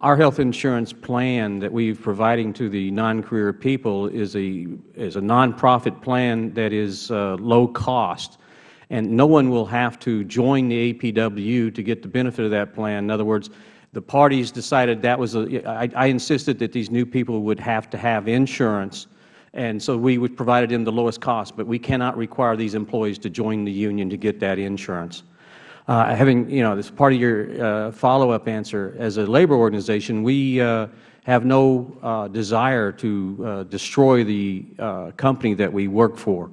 Our health insurance plan that we're providing to the non-career people is a, is a nonprofit plan that is uh, low cost. And no one will have to join the APW to get the benefit of that plan. In other words, the parties decided that was a, I, I insisted that these new people would have to have insurance and so we would provide them the lowest cost, but we cannot require these employees to join the union to get that insurance. Uh, having, you know, this part of your uh, follow-up answer, as a labor organization, we uh, have no desire to destroy the company that we work for.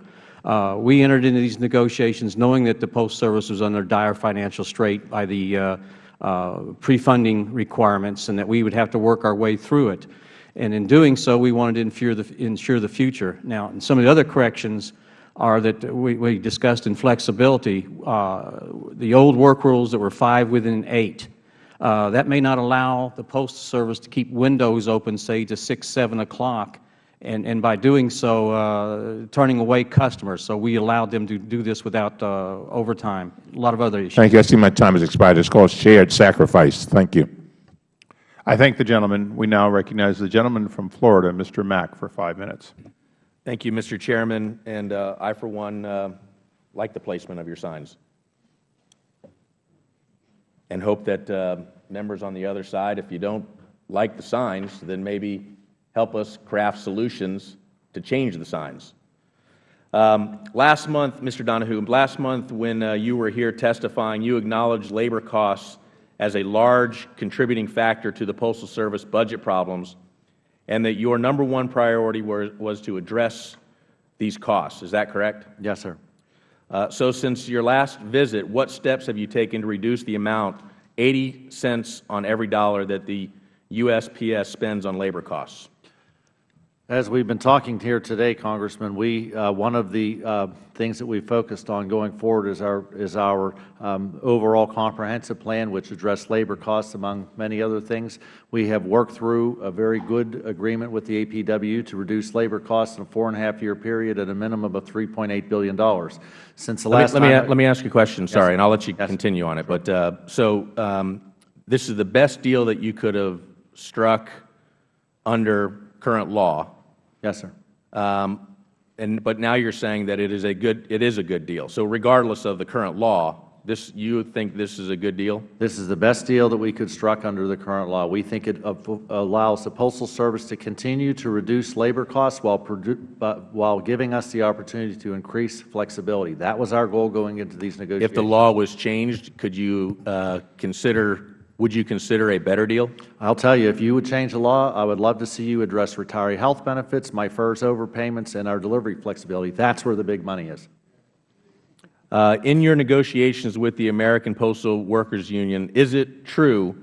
Uh, we entered into these negotiations knowing that the Post Service was under dire financial strait by the uh, uh, pre-funding requirements and that we would have to work our way through it. And in doing so, we wanted to ensure the, ensure the future. Now, in some of the other corrections are that we, we discussed in flexibility, uh, the old work rules that were five within eight. Uh, that may not allow the Postal Service to keep windows open, say, to 6, 7 o'clock, and, and by doing so, uh, turning away customers. So we allowed them to do this without uh, overtime. A lot of other issues. Thank you. I see my time has expired. It's called shared sacrifice. Thank you. I thank the gentleman. We now recognize the gentleman from Florida, Mr. Mack, for five minutes. Thank you, Mr. Chairman, and uh, I, for one, uh, like the placement of your signs and hope that uh, members on the other side, if you don't like the signs, then maybe help us craft solutions to change the signs. Um, last month, Mr. Donahoe, last month when uh, you were here testifying, you acknowledged labor costs as a large contributing factor to the Postal Service budget problems and that your number one priority were, was to address these costs. Is that correct? Yes, sir. Uh, so since your last visit, what steps have you taken to reduce the amount, 80 cents on every dollar, that the USPS spends on labor costs? As we've been talking here today, Congressman, we, uh, one of the uh, things that we focused on going forward is our, is our um, overall comprehensive plan, which addressed labor costs, among many other things. We have worked through a very good agreement with the APW to reduce labor costs in a four-and-a-half-year period at a minimum of $3.8 billion. Since the Let me, last let me, let me ask you a question, sorry, sir. and I'll let you Yes. continue on it. But uh, so um, this is the best deal that you could have struck under current law. Yes, sir. Um, and but now you're saying that it is a good it is a good deal. So regardless of the current law, this you think this is a good deal? This is the best deal that we could struck under the current law. We think it allows the Postal Service to continue to reduce labor costs while, while giving us the opportunity to increase flexibility. That was our goal going into these negotiations. If the law was changed, could you uh, consider would you consider a better deal? I'll tell you, if you would change the law, I would love to see you address retiree health benefits, my FERS overpayments, and our delivery flexibility. That's where the big money is. Uh, in your negotiations with the American Postal Workers Union, is it true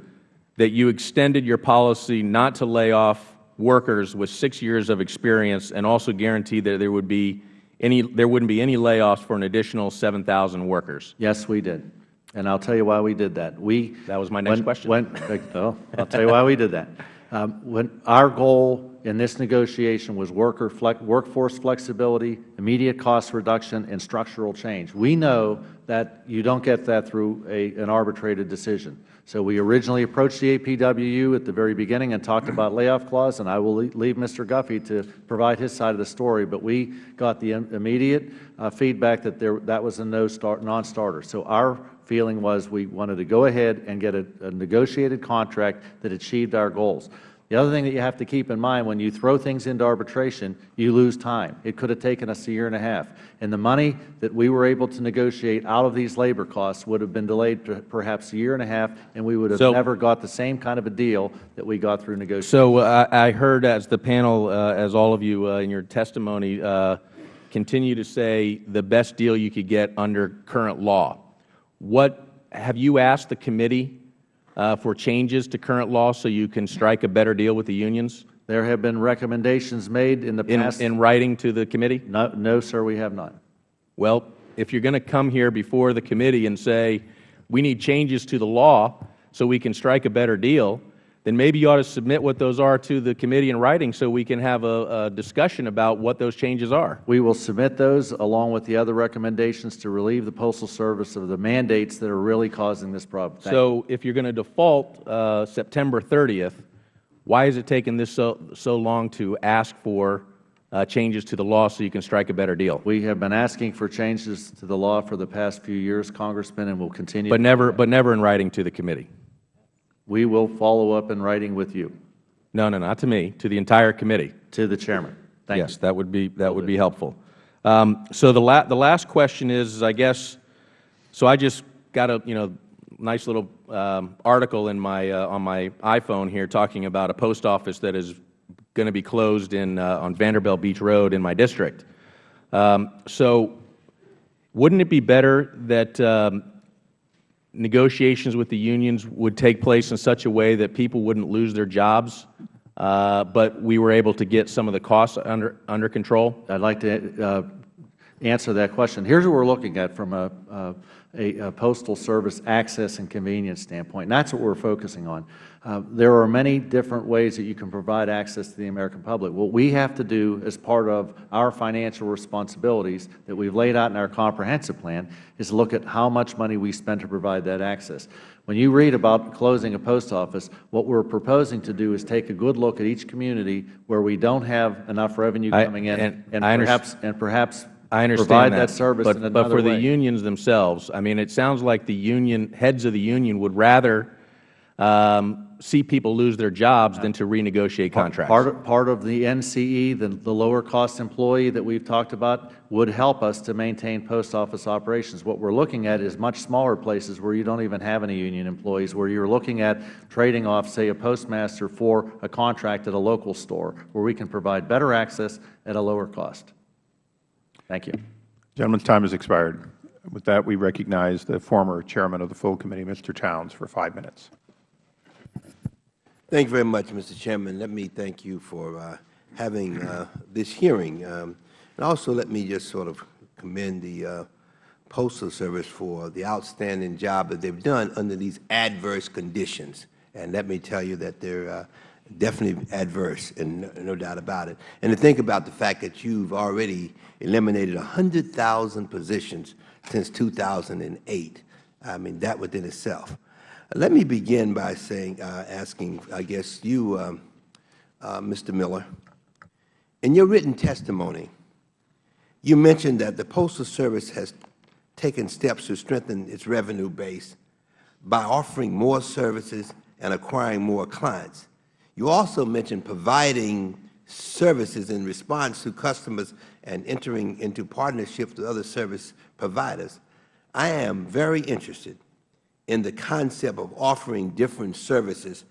that you extended your policy not to lay off workers with six years of experience and also guaranteed that there would be any there wouldn't be any layoffs for an additional 7,000 workers? Yes, we did. And I'll tell you why we did that. We That was my next when- question. When, oh, I'll tell you why we did that. Um, when our goal in this negotiation was worker flex, workforce flexibility, immediate cost reduction, and structural change. We know that you don't get that through a, an arbitrated decision. So we originally approached the APWU at the very beginning and talked about layoff clause, and I will leave Mr. Guffey to provide his side of the story. But we got the immediate uh, feedback that there, that was a no start, non-starter. So our feeling was we wanted to go ahead and get a, a negotiated contract that achieved our goals. The other thing that you have to keep in mind, when you throw things into arbitration, you lose time. It could have taken us a year and a half. And the money that we were able to negotiate out of these labor costs would have been delayed per- perhaps a year and a half, and we would have So- never got the same kind of a deal that we got through negotiation. So uh, I I heard as the panel, uh, as all of you uh, in your testimony, uh, continue to say the best deal you could get under current law. What have you asked the committee uh, for changes to current law so you can strike a better deal with the unions There have been recommendations made in the in, past. in writing to the committee? No, no, sir, we have not. Well, if you're going to come here before the committee and say, we need changes to the law so we can strike a better deal, then maybe you ought to submit what those are to the committee in writing so we can have a, a discussion about what those changes are. We will submit those along with the other recommendations to relieve the Postal Service of the mandates that are really causing this problem. Thank you. So if you're going to default uh, September 30th, why is it taking this so, so long to ask for uh, changes to the law so you can strike a better deal? We have been asking for changes to the law for the past few years, Congressman, and will continue. But never, but never in writing to the committee. We will follow up in writing with you. No, no, not to me, to the entire committee. To the Chairman. Thank yes, you. that would be that would be helpful. Um, so the la the last question is, I guess, so I just got a you know nice little um, article in my uh, on my iPhone here talking about a post office that is going to be closed in uh, on Vanderbilt Beach Road in my district. Um, so, wouldn't it be better that um, negotiations with the unions would take place in such a way that people wouldn't lose their jobs, uh, but we were able to get some of the costs under under control? I'd like to uh, answer that question. Here's what we're looking at from a, a, a Postal Service access and convenience standpoint, and that's what we're focusing on. Uh, there are many different ways that you can provide access to the American public. What we have to do as part of our financial responsibilities that we've laid out in our comprehensive plan is look at how much money we spend to provide that access. When you read about closing a post office, what we're proposing to do is take a good look at each community where we don't have enough revenue I- coming in and and, I perhaps, and perhaps I understand provide that, that, service but, but for the unions themselves, I mean, it sounds like the union heads of the union would rather um, see people lose their jobs than to renegotiate contracts. Part of, part of the NCE, the, the lower cost employee that we've talked about, would help us to maintain post office operations. What we're looking at is much smaller places where you don't even have any union employees, where you're looking at trading off, say, a postmaster for a contract at a local store, where we can provide better access at a lower cost. Thank you. Gentleman's time has expired. With that, we recognize the former chairman of the full committee, Mr. Towns, for five minutes. Thank you very much, Mr. Chairman. Let me thank you for uh, having uh, this hearing. Um, and also let me just sort of commend the uh, Postal Service for the outstanding job that they've done under these adverse conditions. And let me tell you that they're uh, definitely adverse, and no, no doubt about it. And to think about the fact that you've already eliminated 100,000 positions since 2008, I mean, that within itself. Let me begin by saying, uh, asking, I guess, you, um, uh, Mr. Miller, in your written testimony, you mentioned that the Postal Service has taken steps to strengthen its revenue base by offering more services and acquiring more clients. You also mentioned providing services in response to customers and entering into partnerships with other service providers. I am very interested in the concept of offering different services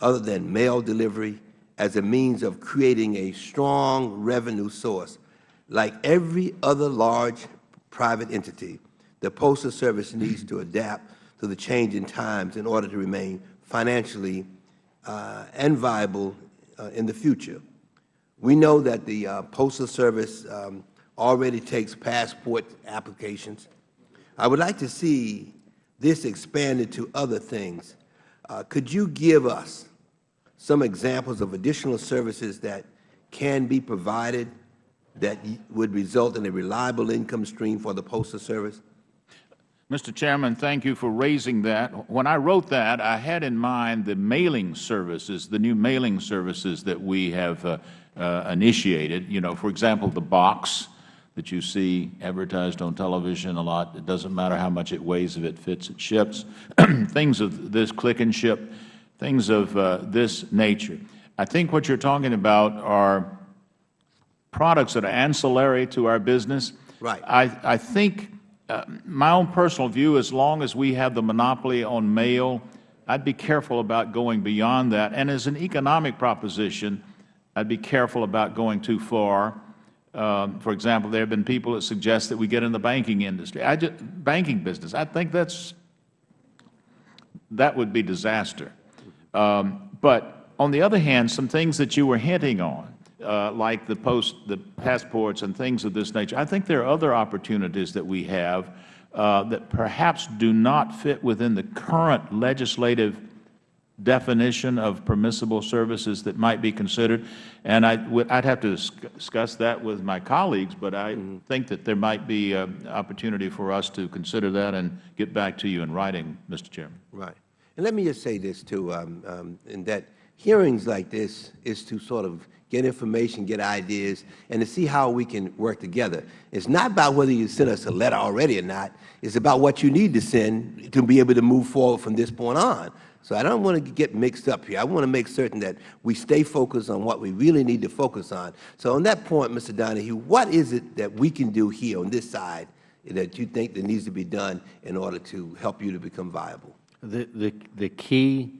other than mail delivery as a means of creating a strong revenue source. Like every other large private entity, the Postal Service needs to adapt to the changing times in order to remain financially uh, and viable uh, in the future. We know that the uh, Postal Service um, already takes passport applications. I would like to see this expanded to other things. Uh, could you give us some examples of additional services that can be provided that would result in a reliable income stream for the Postal Service? Mr. Chairman, thank you for raising that. When I wrote that, I had in mind the mailing services, the new mailing services that we have uh, uh, initiated. You know, for example, the box that you see advertised on television a lot. It doesn't matter how much it weighs, if it fits, it ships. things of this click and ship, things of uh, this nature. I think what you are talking about are products that are ancillary to our business. Right. I, I think uh, my own personal view, as long as we have the monopoly on mail, I'd be careful about going beyond that. And as an economic proposition, I'd be careful about going too far. Um, for example, there have been people that suggest that we get in the banking industry, I just, banking business. I think that's that would be disaster. Um, but on the other hand, some things that you were hinting on, uh, like the post, the passports and things of this nature, I think there are other opportunities that we have uh, that perhaps do not fit within the current legislative definition of permissible services that might be considered. And I would have to discuss that with my colleagues, but I think that there might be an opportunity for us to consider that and get back to you in writing, Mr. Chairman. Right. And let me just say this, too, um, um, in that hearings like this is to sort of get information, get ideas, and to see how we can work together. It's not about whether you send us a letter already or not. It's about what you need to send to be able to move forward from this point on. So I don't want to get mixed up here. I want to make certain that we stay focused on what we really need to focus on. So on that point, Mr. Donahoe, what is it that we can do here on this side that you think that needs to be done in order to help you to become viable? The, the, the key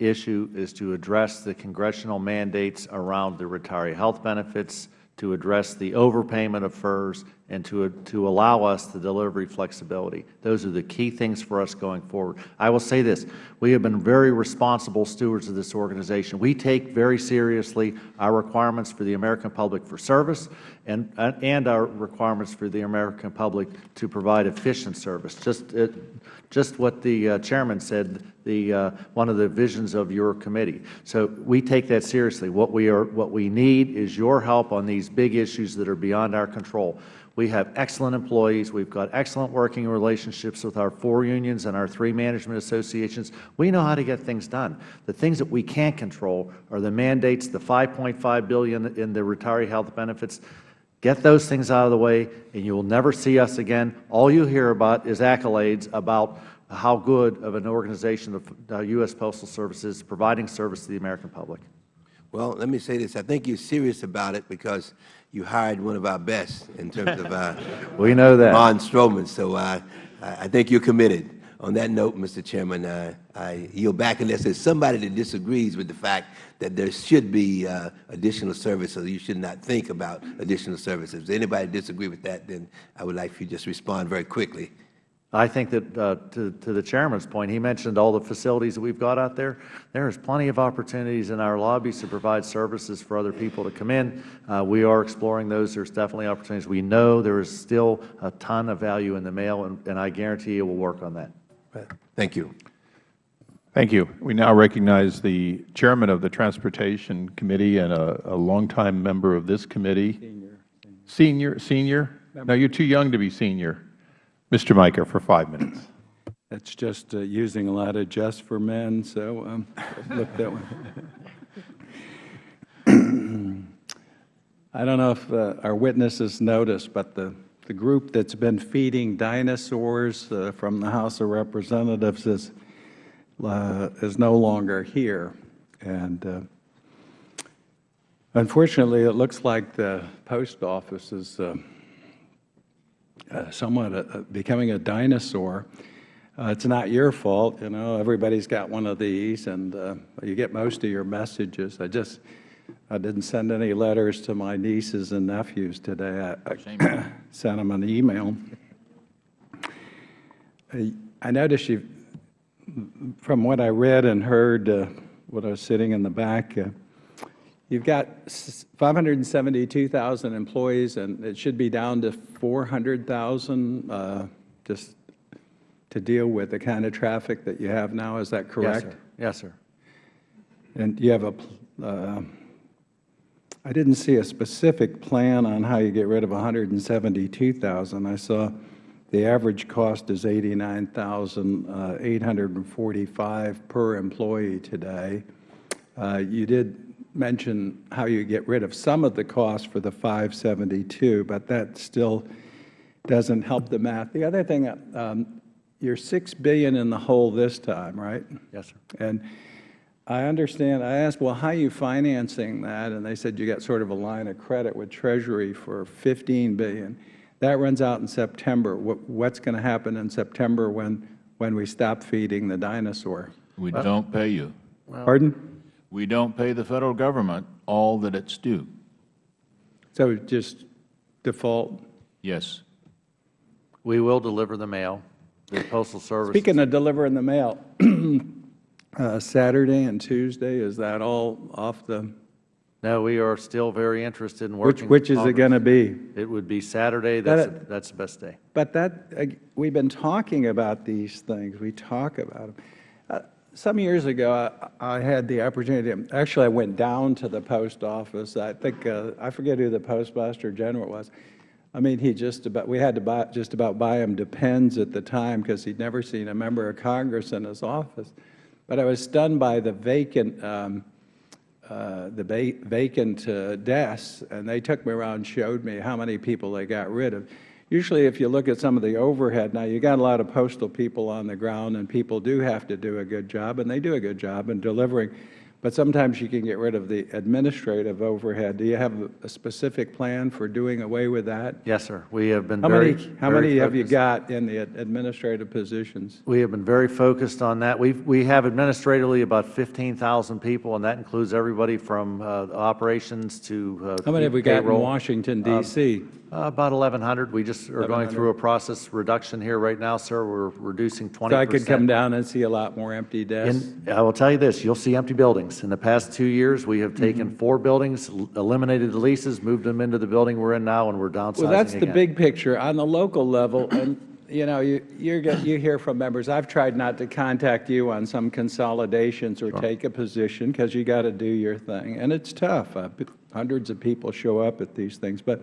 issue is to address the congressional mandates around the retiree health benefits, to address the overpayment of FERS, and to, to allow us the delivery flexibility. Those are the key things for us going forward. I will say this. We have been very responsible stewards of this organization. We take very seriously our requirements for the American public for service and, and our requirements for the American public to provide efficient service. Just, uh, just what the uh, Chairman said, the, uh, one of the visions of your committee. So we take that seriously. What we, are, what we need is your help on these big issues that are beyond our control. We have excellent employees. We've got excellent working relationships with our four unions and our three management associations. We know how to get things done. The things that we can't control are the mandates, the 5.5 billion in the retiree health benefits. Get those things out of the way, and you will never see us again. All you hear about is accolades about how good of an organization the U.S. Postal Service is providing service to the American public. Well, let me say this. I think you're serious about it because you hired one of our best in terms of uh, we know that. Ron Stroman. So uh, I think you're committed. On that note, Mr. Chairman, uh, I yield back unless there's somebody that disagrees with the fact that there should be uh, additional services. You should not think about additional services. If anybody disagree with that, then I would like for you to just respond very quickly. I think that, uh, to, to the Chairman's point, he mentioned all the facilities that we've got out there. There is plenty of opportunities in our lobbies to provide services for other people to come in. Uh, we are exploring those. There's definitely opportunities. We know there is still a ton of value in the mail, and, and I guarantee you we'll work on that. Thank you. Thank you. We now recognize the Chairman of the Transportation Committee and a, a longtime member of this committee. Senior. Senior? Senior? No, you're too young to be senior. Mr. Mica for five minutes. That's just uh, using a lot of just for men, so um, look that way. I don't know if uh, our witnesses noticed, but the, the group that's been feeding dinosaurs uh, from the House of Representatives is, uh, is no longer here. And uh, unfortunately, it looks like the post office is uh, somewhat a, a becoming a dinosaur. Uh, it's not your fault, you know. Everybody's got one of these, and uh, you get most of your messages. I just, I didn't send any letters to my nieces and nephews today. I, I sent them an email. I, I noticed you, from what I read and heard, uh, when I was sitting in the back, uh, You've got 572,000 employees, and it should be down to 400,000 uh, just to deal with the kind of traffic that you have now. Is that correct? Yes, sir. Yes, sir. And you have a, uh, I didn't see a specific plan on how you get rid of 172,000. I saw the average cost is 89,845 per employee today. Uh, you did mention how you get rid of some of the cost for the 572, but that still doesn't help the math. The other thing, um, you're 6 billion in the hole this time, right? Yes, sir. And I understand, I asked, well, how are you financing that? And they said you got sort of a line of credit with Treasury for 15 billion. That runs out in September. What, what's going to happen in September when, when we stop feeding the dinosaur? We don't pay you. Pardon? We don't pay the Federal Government all that it's due. So just default? Yes. We will deliver the mail. The Postal Service. Speaking of delivering the mail, uh, Saturday and Tuesday, is that all off the No, we are still very interested in Which, working. which with is it going to be? It would be Saturday. That- That's, that's the best day. But that, uh, we've been talking about these things. We talk about them. Some years ago, I I had the opportunity, actually, I went down to the post office. I think, uh, I forget who the postmaster general was. I mean, he just about, we had to buy, just about buy him Depends at the time because he'd never seen a member of Congress in his office. But I was stunned by the vacant, um, uh, the vacant uh, desks, and they took me around and showed me how many people they got rid of. Usually, if you look at some of the overhead, now you got a lot of postal people on the ground, and people do have to do a good job, and they do a good job in delivering. But sometimes you can get rid of the administrative overhead. Do you have a- specific plan for doing away with that? Yes, sir. We have been How very, many, how very many have you got in the administrative positions? We have been very focused on that. We've, we have administratively about 15,000 people, and that includes everybody from uh, operations to uh, How many have we got in. Washington, Uh, D.C.? uh, About 1,100. We just are going through a process reduction here right now, sir. We're reducing 20 So I could come down and see a lot more empty desks? And I will tell you this, you'll see empty buildings. In the past two years, we have taken Mm-hmm. four buildings, eliminated the leases, moved them into the building we're in now, and we're downsizing Well, that's the big picture. On the local level, and, you know, you, you're, get- you hear from members, I've tried not to contact you on some consolidations or take a position, because you got to do your thing, and it's tough. Uh, Hundreds of people show up at these things, but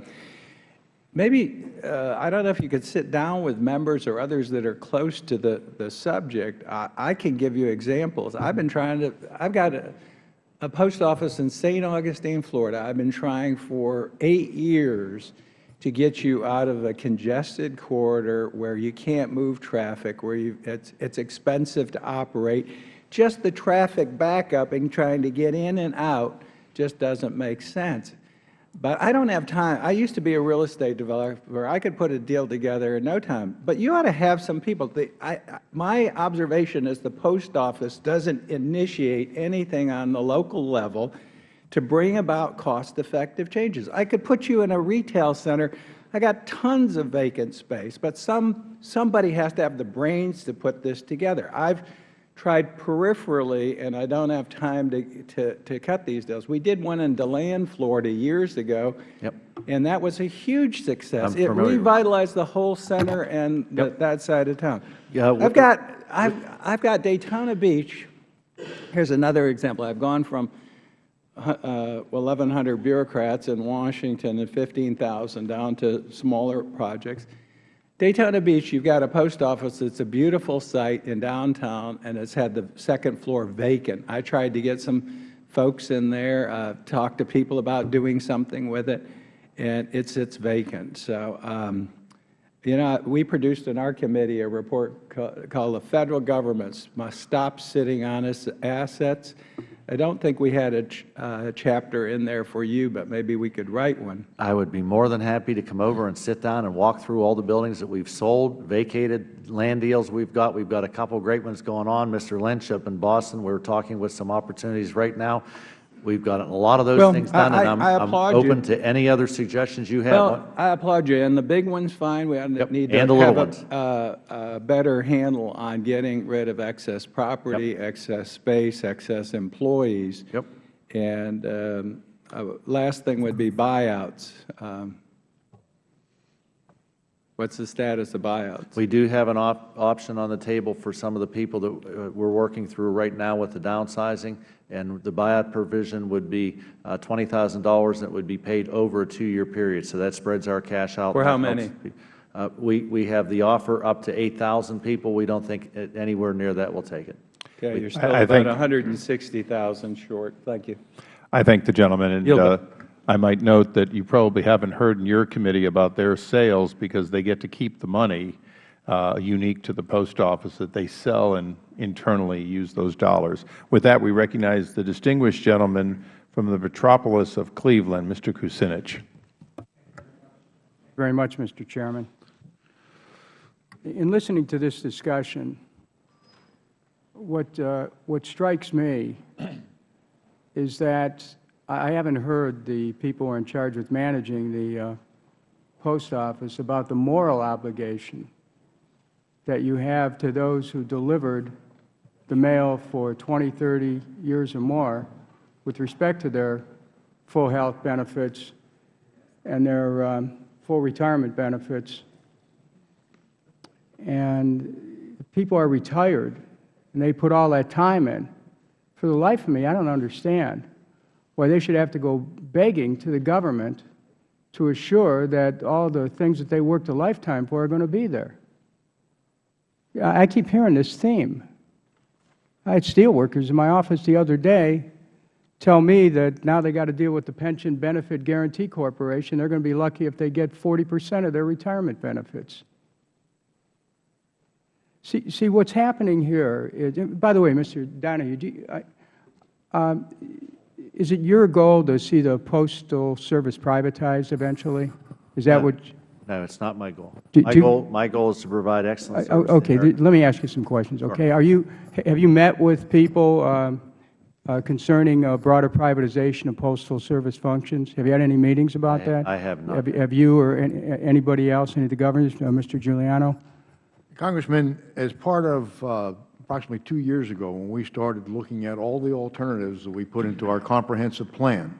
maybe, uh, I don't know if you could sit down with members or others that are close to the, the subject. I, I can give you examples. I've been trying to, I've got a, a post office in St. Augustine, Florida. I've been trying for eight years to get you out of a congested corridor where you can't move traffic, where you, it's, it's expensive to operate. Just the traffic backup and trying to get in and out just doesn't make sense. But I don't have time. I used to be a real estate developer. I could put a deal together in no time. But you ought to have some people. The, I, my observation is the post office doesn't initiate anything on the local level to bring about cost-effective changes. I could put you in a retail center. I got tons of vacant space, but some, somebody has to have the brains to put this together. I've tried peripherally, and I don't have time to, to, to cut these deals. We did one in DeLand, Florida years ago, Yep. and that was a huge success. I'm It familiar revitalized the whole center and the- that side of town. Yeah, I've got, I've, I've got Daytona Beach. Here's another example. I've gone from uh, 1,100 bureaucrats in Washington and 15,000 down to smaller projects. Daytona Beach, you've got a post office that's a beautiful site in downtown, and it's had the second floor vacant. I tried to get some folks in there, uh, talk to people about doing something with it, and it sits vacant. So, um, you know, we produced in our committee a report ca- called "The Federal Governments Must Stop Sitting on Its Assets." I don't think we had a ch- uh, chapter in there for you, but maybe we could write one. I would be more than happy to come over and sit down and walk through all the buildings that we've sold, vacated land deals we've got. We've got a couple great ones going on. Mr. Lynch up in Boston, we're talking with some opportunities right now. We've got a lot of those Well, things done, I- and I- I'm applaud you. open to any other suggestions you have. Well, I applaud you, and the big one's fine. We need to and the have ones. a, a better handle on getting rid of excess property, excess space, excess employees. Yep. And um, uh, last thing would be buyouts. Um, What's the status of buyouts? We do have an op option on the table for some of the people that uh, we're working through right now with the downsizing, and the buyout provision would be uh, $20,000, and it would be paid over a two-year period, so that spreads our cash out. For how many? Uh, we, we have the offer up to 8,000 people. We don't think anywhere near that will take it. Okay, you're still I about 160,000 short. Thank you. I thank the gentleman, and uh. I might note that you probably haven't heard in your committee about their sales because they get to keep the money uh, unique to the post office that they sell and internally use those dollars. With that, we recognize the distinguished gentleman from the metropolis of Cleveland, Mr. Kucinich. very much, Mr. Chairman. In listening to this discussion, what, uh, what strikes me is that I haven't heard the people who are in charge with managing the uh, post office about the moral obligation that you have to those who delivered the mail for 20, 30 years or more with respect to their full health benefits and their um, full retirement benefits. And people are retired, and they put all that time in. For the life of me, I don't understand why they should have to go begging to the government to assure that all the things that they worked a lifetime for are going to be there. I keep hearing this theme. I had steelworkers in my office the other day tell me that now they got to deal with the Pension Benefit Guarantee Corporation. They're going to be lucky if they get 40 percent of their retirement benefits. See, see what's happening here is, by the way, Mr. Donahoe, you, I, um, is it your goal to see the Postal Service privatized eventually? Is that No. what? No, it's not my goal. Do- My do- goal, my goal is to provide excellent Uh, oh, service. to Okay, American th- let me ask you some questions, okay? Are you, have you met with people um, uh, concerning uh, broader privatization of postal service functions? Have you had any meetings about I- that? I have not. Have have you or any- anybody else, any of the governors, uh, Mr. Giuliano? Congressman, as part of uh, approximately two years ago, when we started looking at all the alternatives that we put into our comprehensive plan,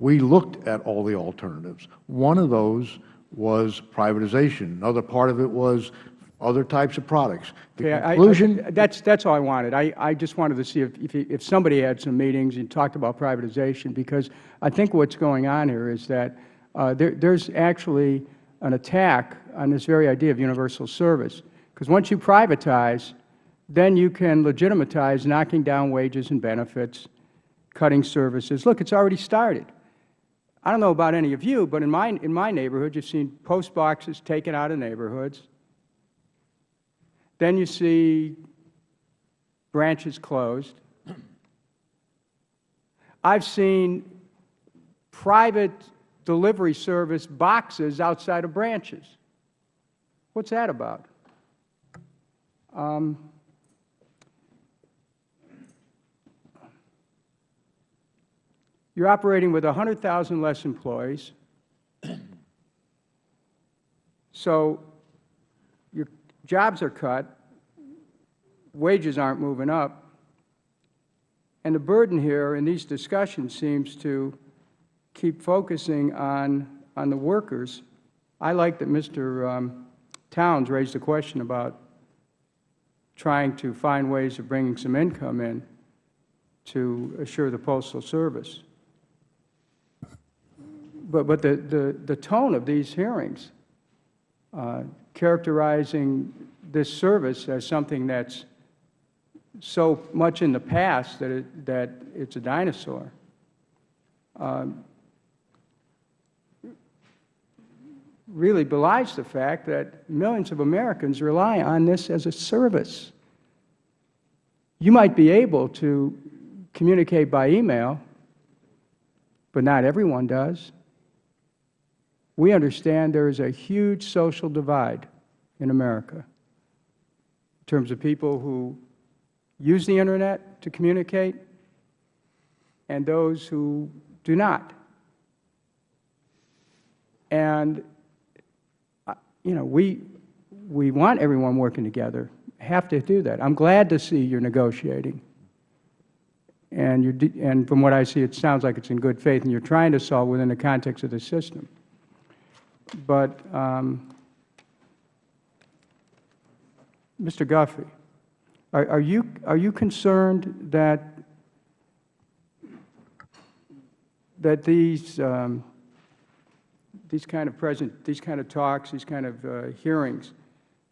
we looked at all the alternatives. One of those was privatization. Another part of it was other types of products. The Okay, I- I- conclusion, That's, that's all I wanted. I, I just wanted to see if, if, if somebody had some meetings and talked about privatization, because I think what's going on here is that uh, there, there's actually an attack on this very idea of universal service. Because once you privatize, then you can legitimatize knocking down wages and benefits, cutting services. Look, it's already started. I don't know about any of you, but in my, in my neighborhood, you've seen post boxes taken out of neighborhoods. Then you see branches closed. I've seen private delivery service boxes outside of branches. What's that about? Um, you're operating with 100,000 less employees. So your jobs are cut, wages aren't moving up, and the burden here in these discussions seems to keep focusing on, on the workers. I like that Mr. Um, Towns raised a question about trying to find ways of bringing some income in to assure the Postal Service. But, but the, the, the tone of these hearings, uh, characterizing this service as something that's so much in the past that, it, that it's a dinosaur, um, really belies the fact that millions of Americans rely on this as a service. You might be able to communicate by email, but not everyone does. We understand there is a huge social divide in America in terms of people who use the Internet to communicate and those who do not. And, uh, you know, we, we want everyone working together, have to do that. I'm glad to see you're negotiating. And, you're, and from what I see, it sounds like it's in good faith, and you're trying to solve within the context of the system. But, um, Mr. Guffey, are, are, you, are you concerned that, that these, um, these kind of present, these kind of talks, these kind of uh, hearings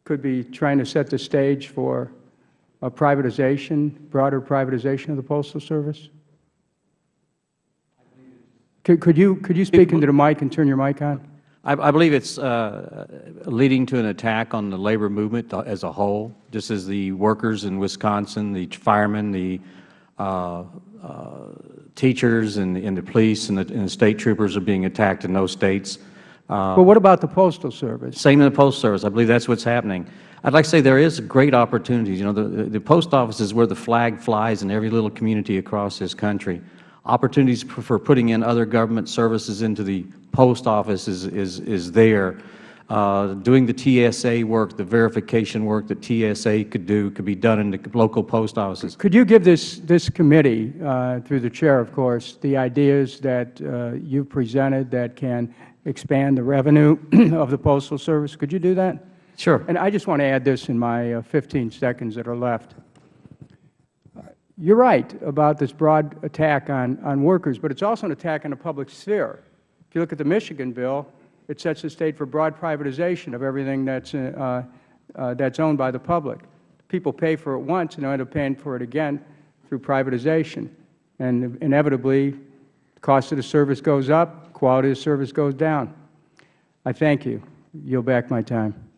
could be trying to set the stage for a privatization, broader privatization of the Postal Service? Could, could, you, could you speak into the mic and turn your mic on? I, I believe it's uh, leading to an attack on the labor movement as a whole, just as the workers in Wisconsin, the firemen, the uh, uh, teachers, and, and the police and the, and the state troopers are being attacked in those states. Uh, But what about the Postal Service? same in the Postal Service. I believe that's what's happening. I'd like to say there is great opportunities. You know, the, the Post Office is where the flag flies in every little community across this country. Opportunities for, putting in other government services into the Post Office is, is, is there. uh, doing the TSA work, the verification work that TSA could do, could be done in the local post offices. Could you give this, this committee, uh, through the Chair, of course, the ideas that uh, you presented that can expand the revenue of the Postal Service? Could you do that? Sure. And I just want to add this in my uh, 15 seconds that are left. You're right about this broad attack on, on workers, but it's also an attack on the public sphere. If you look at the Michigan bill, it sets the state for broad privatization of everything that's, uh, uh, that's owned by the public. People pay for it once and they end up paying for it again through privatization. And inevitably, the cost of the service goes up, quality of service goes down. I thank you. Yield back my time.